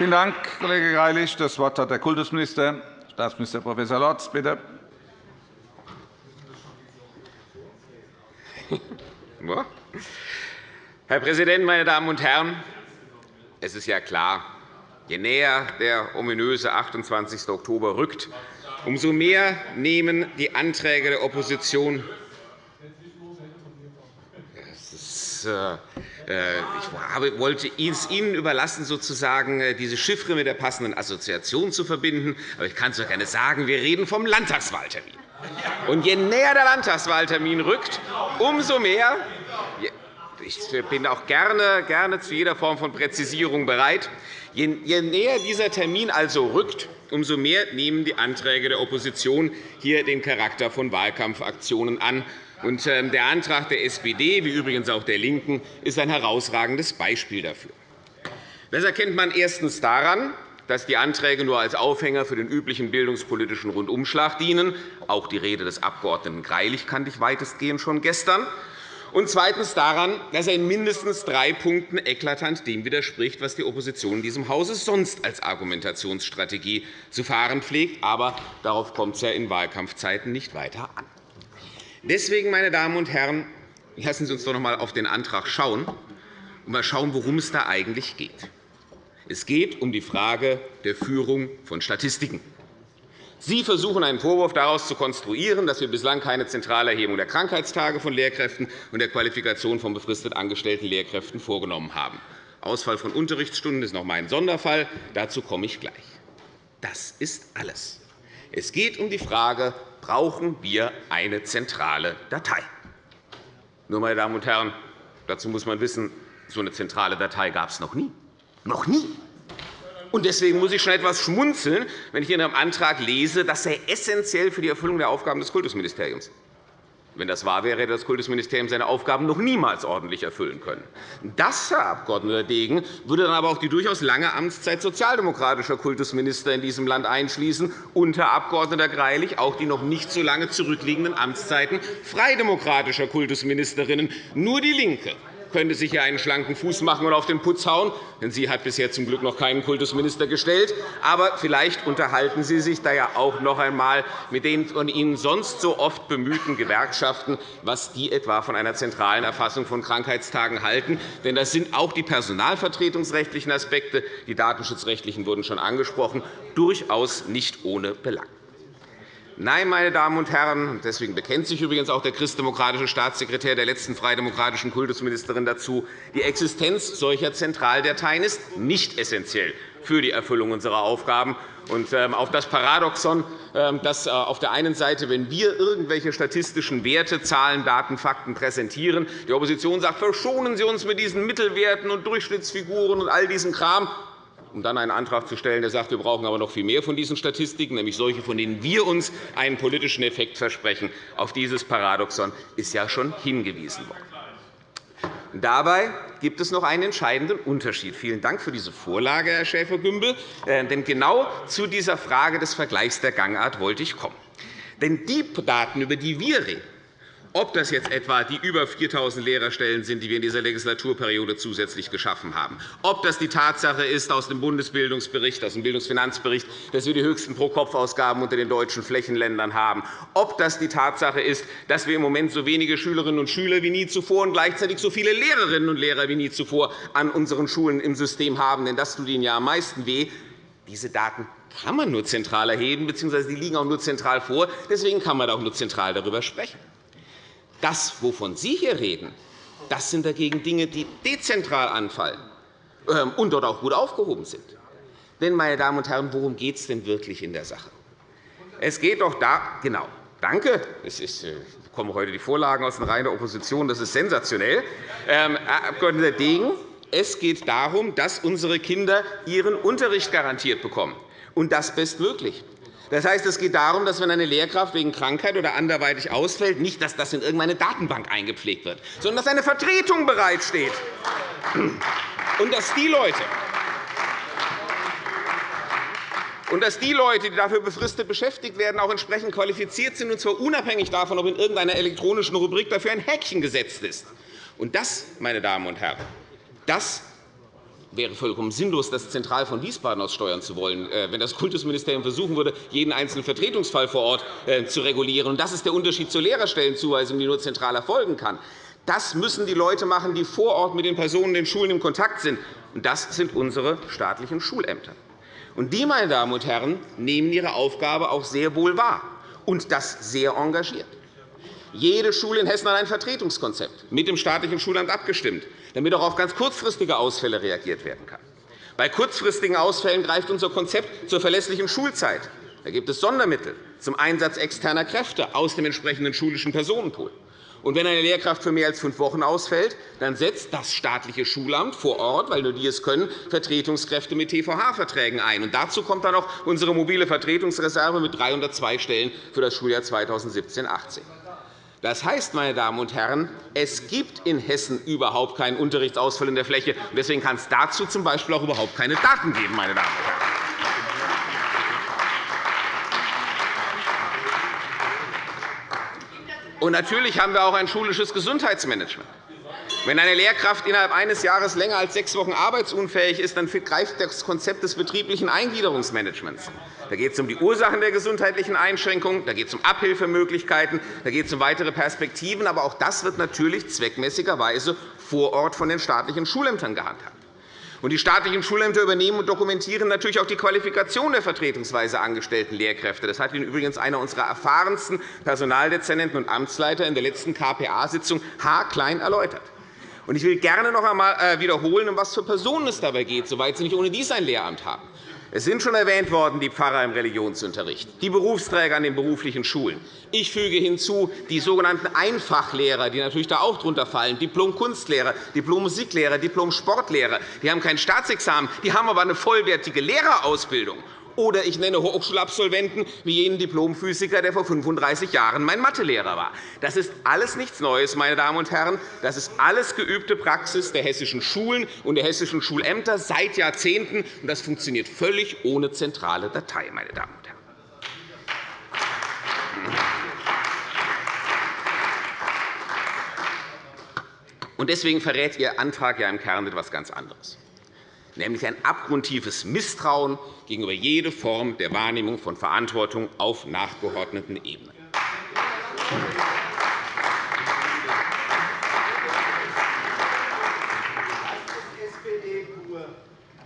Vielen Dank, Kollege Greilich. Das Wort hat der Kultusminister, Staatsminister Prof. Lorz. Bitte. Herr Präsident, meine Damen und Herren! Es ist ja klar, Je näher der ominöse 28. Oktober rückt, umso mehr nehmen die Anträge der Opposition ist, äh, ich wollte es Ihnen überlassen, sozusagen äh, diese Chiffre mit der passenden Assoziation zu verbinden. Aber ich kann es doch gerne sagen, wir reden vom Landtagswahltermin. Und je näher der Landtagswahltermin rückt, umso mehr ich bin auch gerne, gerne zu jeder Form von Präzisierung bereit. Je näher dieser Termin also rückt, umso mehr nehmen die Anträge der Opposition hier den Charakter von Wahlkampfaktionen an. Ähm, der Antrag der SPD, wie übrigens auch der LINKEN, ist ein herausragendes Beispiel dafür. Das erkennt man erstens daran, dass die Anträge nur als Aufhänger für den üblichen bildungspolitischen Rundumschlag dienen. Auch die Rede des Abg. Greilich kannte ich weitestgehend schon gestern und zweitens daran, dass er in mindestens drei Punkten eklatant dem widerspricht, was die Opposition in diesem Hause sonst als Argumentationsstrategie zu fahren pflegt. Aber darauf kommt es ja in Wahlkampfzeiten nicht weiter an. Deswegen, meine Damen und Herren, lassen Sie uns doch noch einmal auf den Antrag schauen und mal schauen, worum es da eigentlich geht. Es geht um die Frage der Führung von Statistiken. Sie versuchen, einen Vorwurf daraus zu konstruieren, dass wir bislang keine zentrale Erhebung der Krankheitstage von Lehrkräften und der Qualifikation von befristet angestellten Lehrkräften vorgenommen haben. Ausfall von Unterrichtsstunden ist noch einmal ein Sonderfall. Dazu komme ich gleich. Das ist alles. Es geht um die Frage, brauchen wir eine zentrale Datei? Nur, meine Damen und Herren, dazu muss man wissen, so eine zentrale Datei gab es noch nie. Noch nie. Und deswegen muss ich schon etwas schmunzeln, wenn ich in Ihrem Antrag lese, das sei essentiell für die Erfüllung der Aufgaben des Kultusministeriums. Wenn das wahr wäre, hätte das Kultusministerium seine Aufgaben noch niemals ordentlich erfüllen können. Das, Herr Abg. Degen, würde dann aber auch die durchaus lange Amtszeit sozialdemokratischer Kultusminister in diesem Land einschließen und, Herr Abg. Greilich, auch die noch nicht so lange zurückliegenden Amtszeiten freidemokratischer Kultusministerinnen. Nur DIE LINKE könnte sich hier einen schlanken Fuß machen und auf den Putz hauen. Denn sie hat bisher zum Glück noch keinen Kultusminister gestellt. Aber vielleicht unterhalten Sie sich da ja auch noch einmal mit den von Ihnen sonst so oft bemühten Gewerkschaften, was die etwa von einer zentralen Erfassung von Krankheitstagen halten. Denn das sind auch die personalvertretungsrechtlichen Aspekte, die datenschutzrechtlichen wurden schon angesprochen, durchaus nicht ohne Belang. Nein, meine Damen und Herren, deswegen bekennt sich übrigens auch der christdemokratische Staatssekretär der letzten freidemokratischen Kultusministerin dazu, die Existenz solcher Zentraldateien ist nicht essentiell für die Erfüllung unserer Aufgaben. Und ähm, auf das Paradoxon, ähm, dass äh, auf der einen Seite, wenn wir irgendwelche statistischen Werte, Zahlen, Daten, Fakten präsentieren, die Opposition sagt, verschonen Sie uns mit diesen Mittelwerten und Durchschnittsfiguren und all diesem Kram, um dann einen Antrag zu stellen, der sagt, wir brauchen aber noch viel mehr von diesen Statistiken, nämlich solche, von denen wir uns einen politischen Effekt versprechen. Auf dieses Paradoxon ist ja schon hingewiesen worden. Dabei gibt es noch einen entscheidenden Unterschied. Vielen Dank für diese Vorlage, Herr Schäfer-Gümbel. Äh, denn genau zu dieser Frage des Vergleichs der Gangart wollte ich kommen. Denn die Daten, über die wir reden, ob das jetzt etwa die über 4.000 Lehrerstellen sind, die wir in dieser Legislaturperiode zusätzlich geschaffen haben, ob das die Tatsache ist aus dem Bundesbildungsbericht, aus dem Bildungsfinanzbericht, dass wir die höchsten Pro-Kopf-Ausgaben unter den deutschen Flächenländern haben, ob das die Tatsache ist, dass wir im Moment so wenige Schülerinnen und Schüler wie nie zuvor und gleichzeitig so viele Lehrerinnen und Lehrer wie nie zuvor an unseren Schulen im System haben, denn das tut ihnen ja am meisten weh. Diese Daten kann man nur zentral erheben, bzw. die liegen auch nur zentral vor. Deswegen kann man auch nur zentral darüber sprechen. Das, wovon Sie hier reden, das sind dagegen Dinge, die dezentral anfallen ähm, und dort auch gut aufgehoben sind. Denn, meine Damen und Herren, worum geht es denn wirklich in der Sache? Es geht doch da, genau, danke, es ist, äh, bekomme heute die Vorlagen aus den Reihen der Opposition, das ist sensationell. Ähm, Abg. Degen, es geht darum, dass unsere Kinder ihren Unterricht garantiert bekommen, und das bestmöglich. Das heißt, es geht darum, dass, wenn eine Lehrkraft wegen Krankheit oder anderweitig ausfällt, nicht, dass das in irgendeine Datenbank eingepflegt wird, sondern dass eine Vertretung bereitsteht. Und dass die Leute, und dass die Leute, die dafür befristet beschäftigt werden, auch entsprechend qualifiziert sind, und zwar unabhängig davon, ob in irgendeiner elektronischen Rubrik dafür ein Häkchen gesetzt ist. Und das, meine Damen und Herren, das wäre vollkommen sinnlos, das zentral von Wiesbaden aus steuern zu wollen, äh, wenn das Kultusministerium versuchen würde, jeden einzelnen Vertretungsfall vor Ort äh, zu regulieren. Das ist der Unterschied zur Lehrerstellenzuweisung, die nur zentral erfolgen kann. Das müssen die Leute machen, die vor Ort mit den Personen in den Schulen in Kontakt sind. Das sind unsere staatlichen Schulämter. Die, meine Damen und Herren, nehmen ihre Aufgabe auch sehr wohl wahr, und das sehr engagiert. Jede Schule in Hessen hat ein Vertretungskonzept mit dem staatlichen Schulamt abgestimmt damit auch auf ganz kurzfristige Ausfälle reagiert werden kann. Bei kurzfristigen Ausfällen greift unser Konzept zur verlässlichen Schulzeit. Da gibt es Sondermittel zum Einsatz externer Kräfte aus dem entsprechenden schulischen Personenpool. Und wenn eine Lehrkraft für mehr als fünf Wochen ausfällt, dann setzt das staatliche Schulamt vor Ort, weil nur die es können, Vertretungskräfte mit TVH-Verträgen ein. Und dazu kommt dann auch unsere mobile Vertretungsreserve mit 302 Stellen für das Schuljahr 2017-18. Das heißt, meine Damen und Herren, es gibt in Hessen überhaupt keinen Unterrichtsausfall in der Fläche. Deswegen kann es dazu z. B. auch überhaupt keine Daten geben. Meine Damen und Herren. Und natürlich haben wir auch ein schulisches Gesundheitsmanagement. Wenn eine Lehrkraft innerhalb eines Jahres länger als sechs Wochen arbeitsunfähig ist, dann greift das Konzept des betrieblichen Eingliederungsmanagements. Da geht es um die Ursachen der gesundheitlichen Einschränkungen, da geht es um Abhilfemöglichkeiten, da geht es um weitere Perspektiven. Aber auch das wird natürlich zweckmäßigerweise vor Ort von den staatlichen Schulämtern gehandhabt. Die staatlichen Schulämter übernehmen und dokumentieren natürlich auch die Qualifikation der vertretungsweise angestellten Lehrkräfte. Das hat Ihnen übrigens einer unserer erfahrensten Personaldezernenten und Amtsleiter in der letzten KPA-Sitzung haarklein erläutert. Ich will gerne noch einmal äh, wiederholen, um was für Personen es dabei geht, soweit sie nicht ohne dies ein Lehramt haben. Es sind schon erwähnt worden, die Pfarrer im Religionsunterricht, die Berufsträger an den beruflichen Schulen. Ich füge hinzu die sogenannten Einfachlehrer, die natürlich da auch darunter fallen, Diplom-Kunstlehrer, Diplom-Musiklehrer, Diplom-Sportlehrer. Die haben kein Staatsexamen, die haben aber eine vollwertige Lehrerausbildung. Oder ich nenne Hochschulabsolventen wie jenen Diplomphysiker, der vor 35 Jahren mein Mathelehrer war. Das ist alles nichts Neues, meine Damen und Herren. Das ist alles geübte Praxis der hessischen Schulen und der hessischen Schulämter seit Jahrzehnten. Das funktioniert völlig ohne zentrale Datei, meine Damen und Herren. Deswegen verrät Ihr Antrag ja im Kern etwas ganz anderes nämlich ein abgrundtiefes Misstrauen gegenüber jeder Form der Wahrnehmung von Verantwortung auf nachgeordneten Ebenen.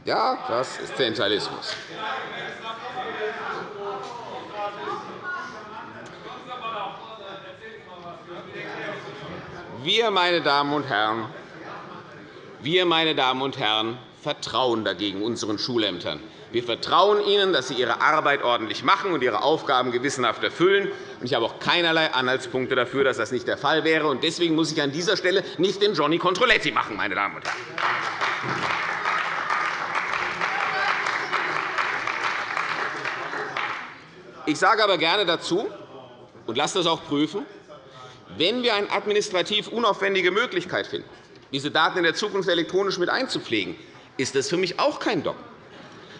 Ja, das ist Zentralismus. Wir, meine Damen und Herren, wir, meine Damen und Herren, vertrauen dagegen unseren Schulämtern. Wir vertrauen ihnen, dass sie ihre Arbeit ordentlich machen und ihre Aufgaben gewissenhaft erfüllen. Ich habe auch keinerlei Anhaltspunkte dafür, dass das nicht der Fall wäre. Deswegen muss ich an dieser Stelle nicht den Johnny Controletti machen, meine Damen und Herren. Ich sage aber gerne dazu, und lasst das auch prüfen, wenn wir eine administrativ unaufwendige Möglichkeit finden, diese Daten in der Zukunft elektronisch mit einzupflegen, ist das für mich auch kein Dogma.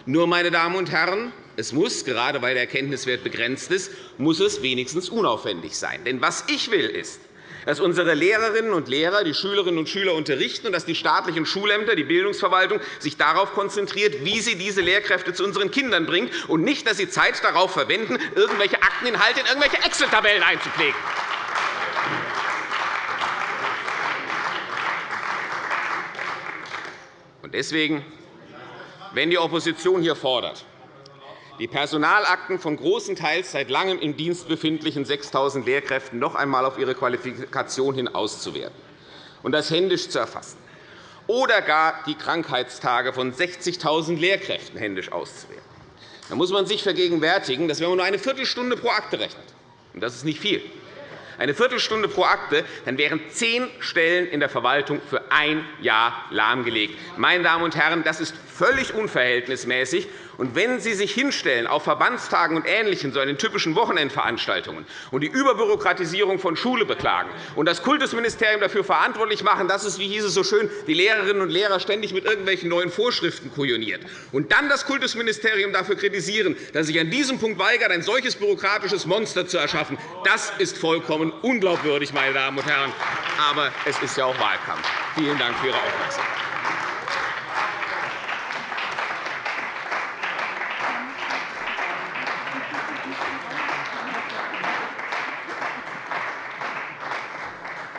Nur, meine Damen und Herren, es muss, gerade weil der Erkenntniswert begrenzt ist, muss es wenigstens unaufwendig sein. Denn was ich will, ist, dass unsere Lehrerinnen und Lehrer die Schülerinnen und Schüler unterrichten und dass die staatlichen Schulämter, die Bildungsverwaltung sich darauf konzentriert, wie sie diese Lehrkräfte zu unseren Kindern bringt, und nicht, dass sie Zeit darauf verwenden, irgendwelche Akteninhalte in irgendwelche Excel-Tabellen einzupflegen. Deswegen, wenn die Opposition hier fordert, die Personalakten von großen teils seit Langem im Dienst befindlichen 6.000 Lehrkräften noch einmal auf ihre Qualifikation hin auszuwerten und das händisch zu erfassen, oder gar die Krankheitstage von 60.000 Lehrkräften händisch auszuwerten, dann muss man sich vergegenwärtigen, dass wenn man nur eine Viertelstunde pro Akte rechnet, und das ist nicht viel, eine Viertelstunde pro Akte, dann wären zehn Stellen in der Verwaltung für ein Jahr lahmgelegt. Meine Damen und Herren, das ist völlig unverhältnismäßig. Und wenn Sie sich hinstellen auf Verbandstagen und Ähnlichem, so den typischen Wochenendveranstaltungen, und die Überbürokratisierung von Schule beklagen und das Kultusministerium dafür verantwortlich machen, dass es, wie hieß es so schön, die Lehrerinnen und Lehrer ständig mit irgendwelchen neuen Vorschriften kujoniert, und dann das Kultusministerium dafür kritisieren, dass sich an diesem Punkt weigert, ein solches bürokratisches Monster zu erschaffen, das ist vollkommen unglaubwürdig, meine Damen und Herren. Aber es ist ja auch Wahlkampf. Vielen Dank für Ihre Aufmerksamkeit.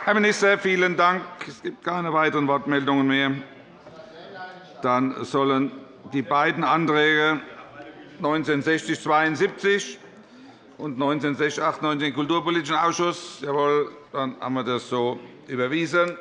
Herr Minister, vielen Dank. Es gibt keine weiteren Wortmeldungen mehr. Dann sollen die beiden Anträge 1960-72 und 1960-98 in den Kulturpolitischen Ausschuss. Jawohl, dann haben wir das so überwiesen.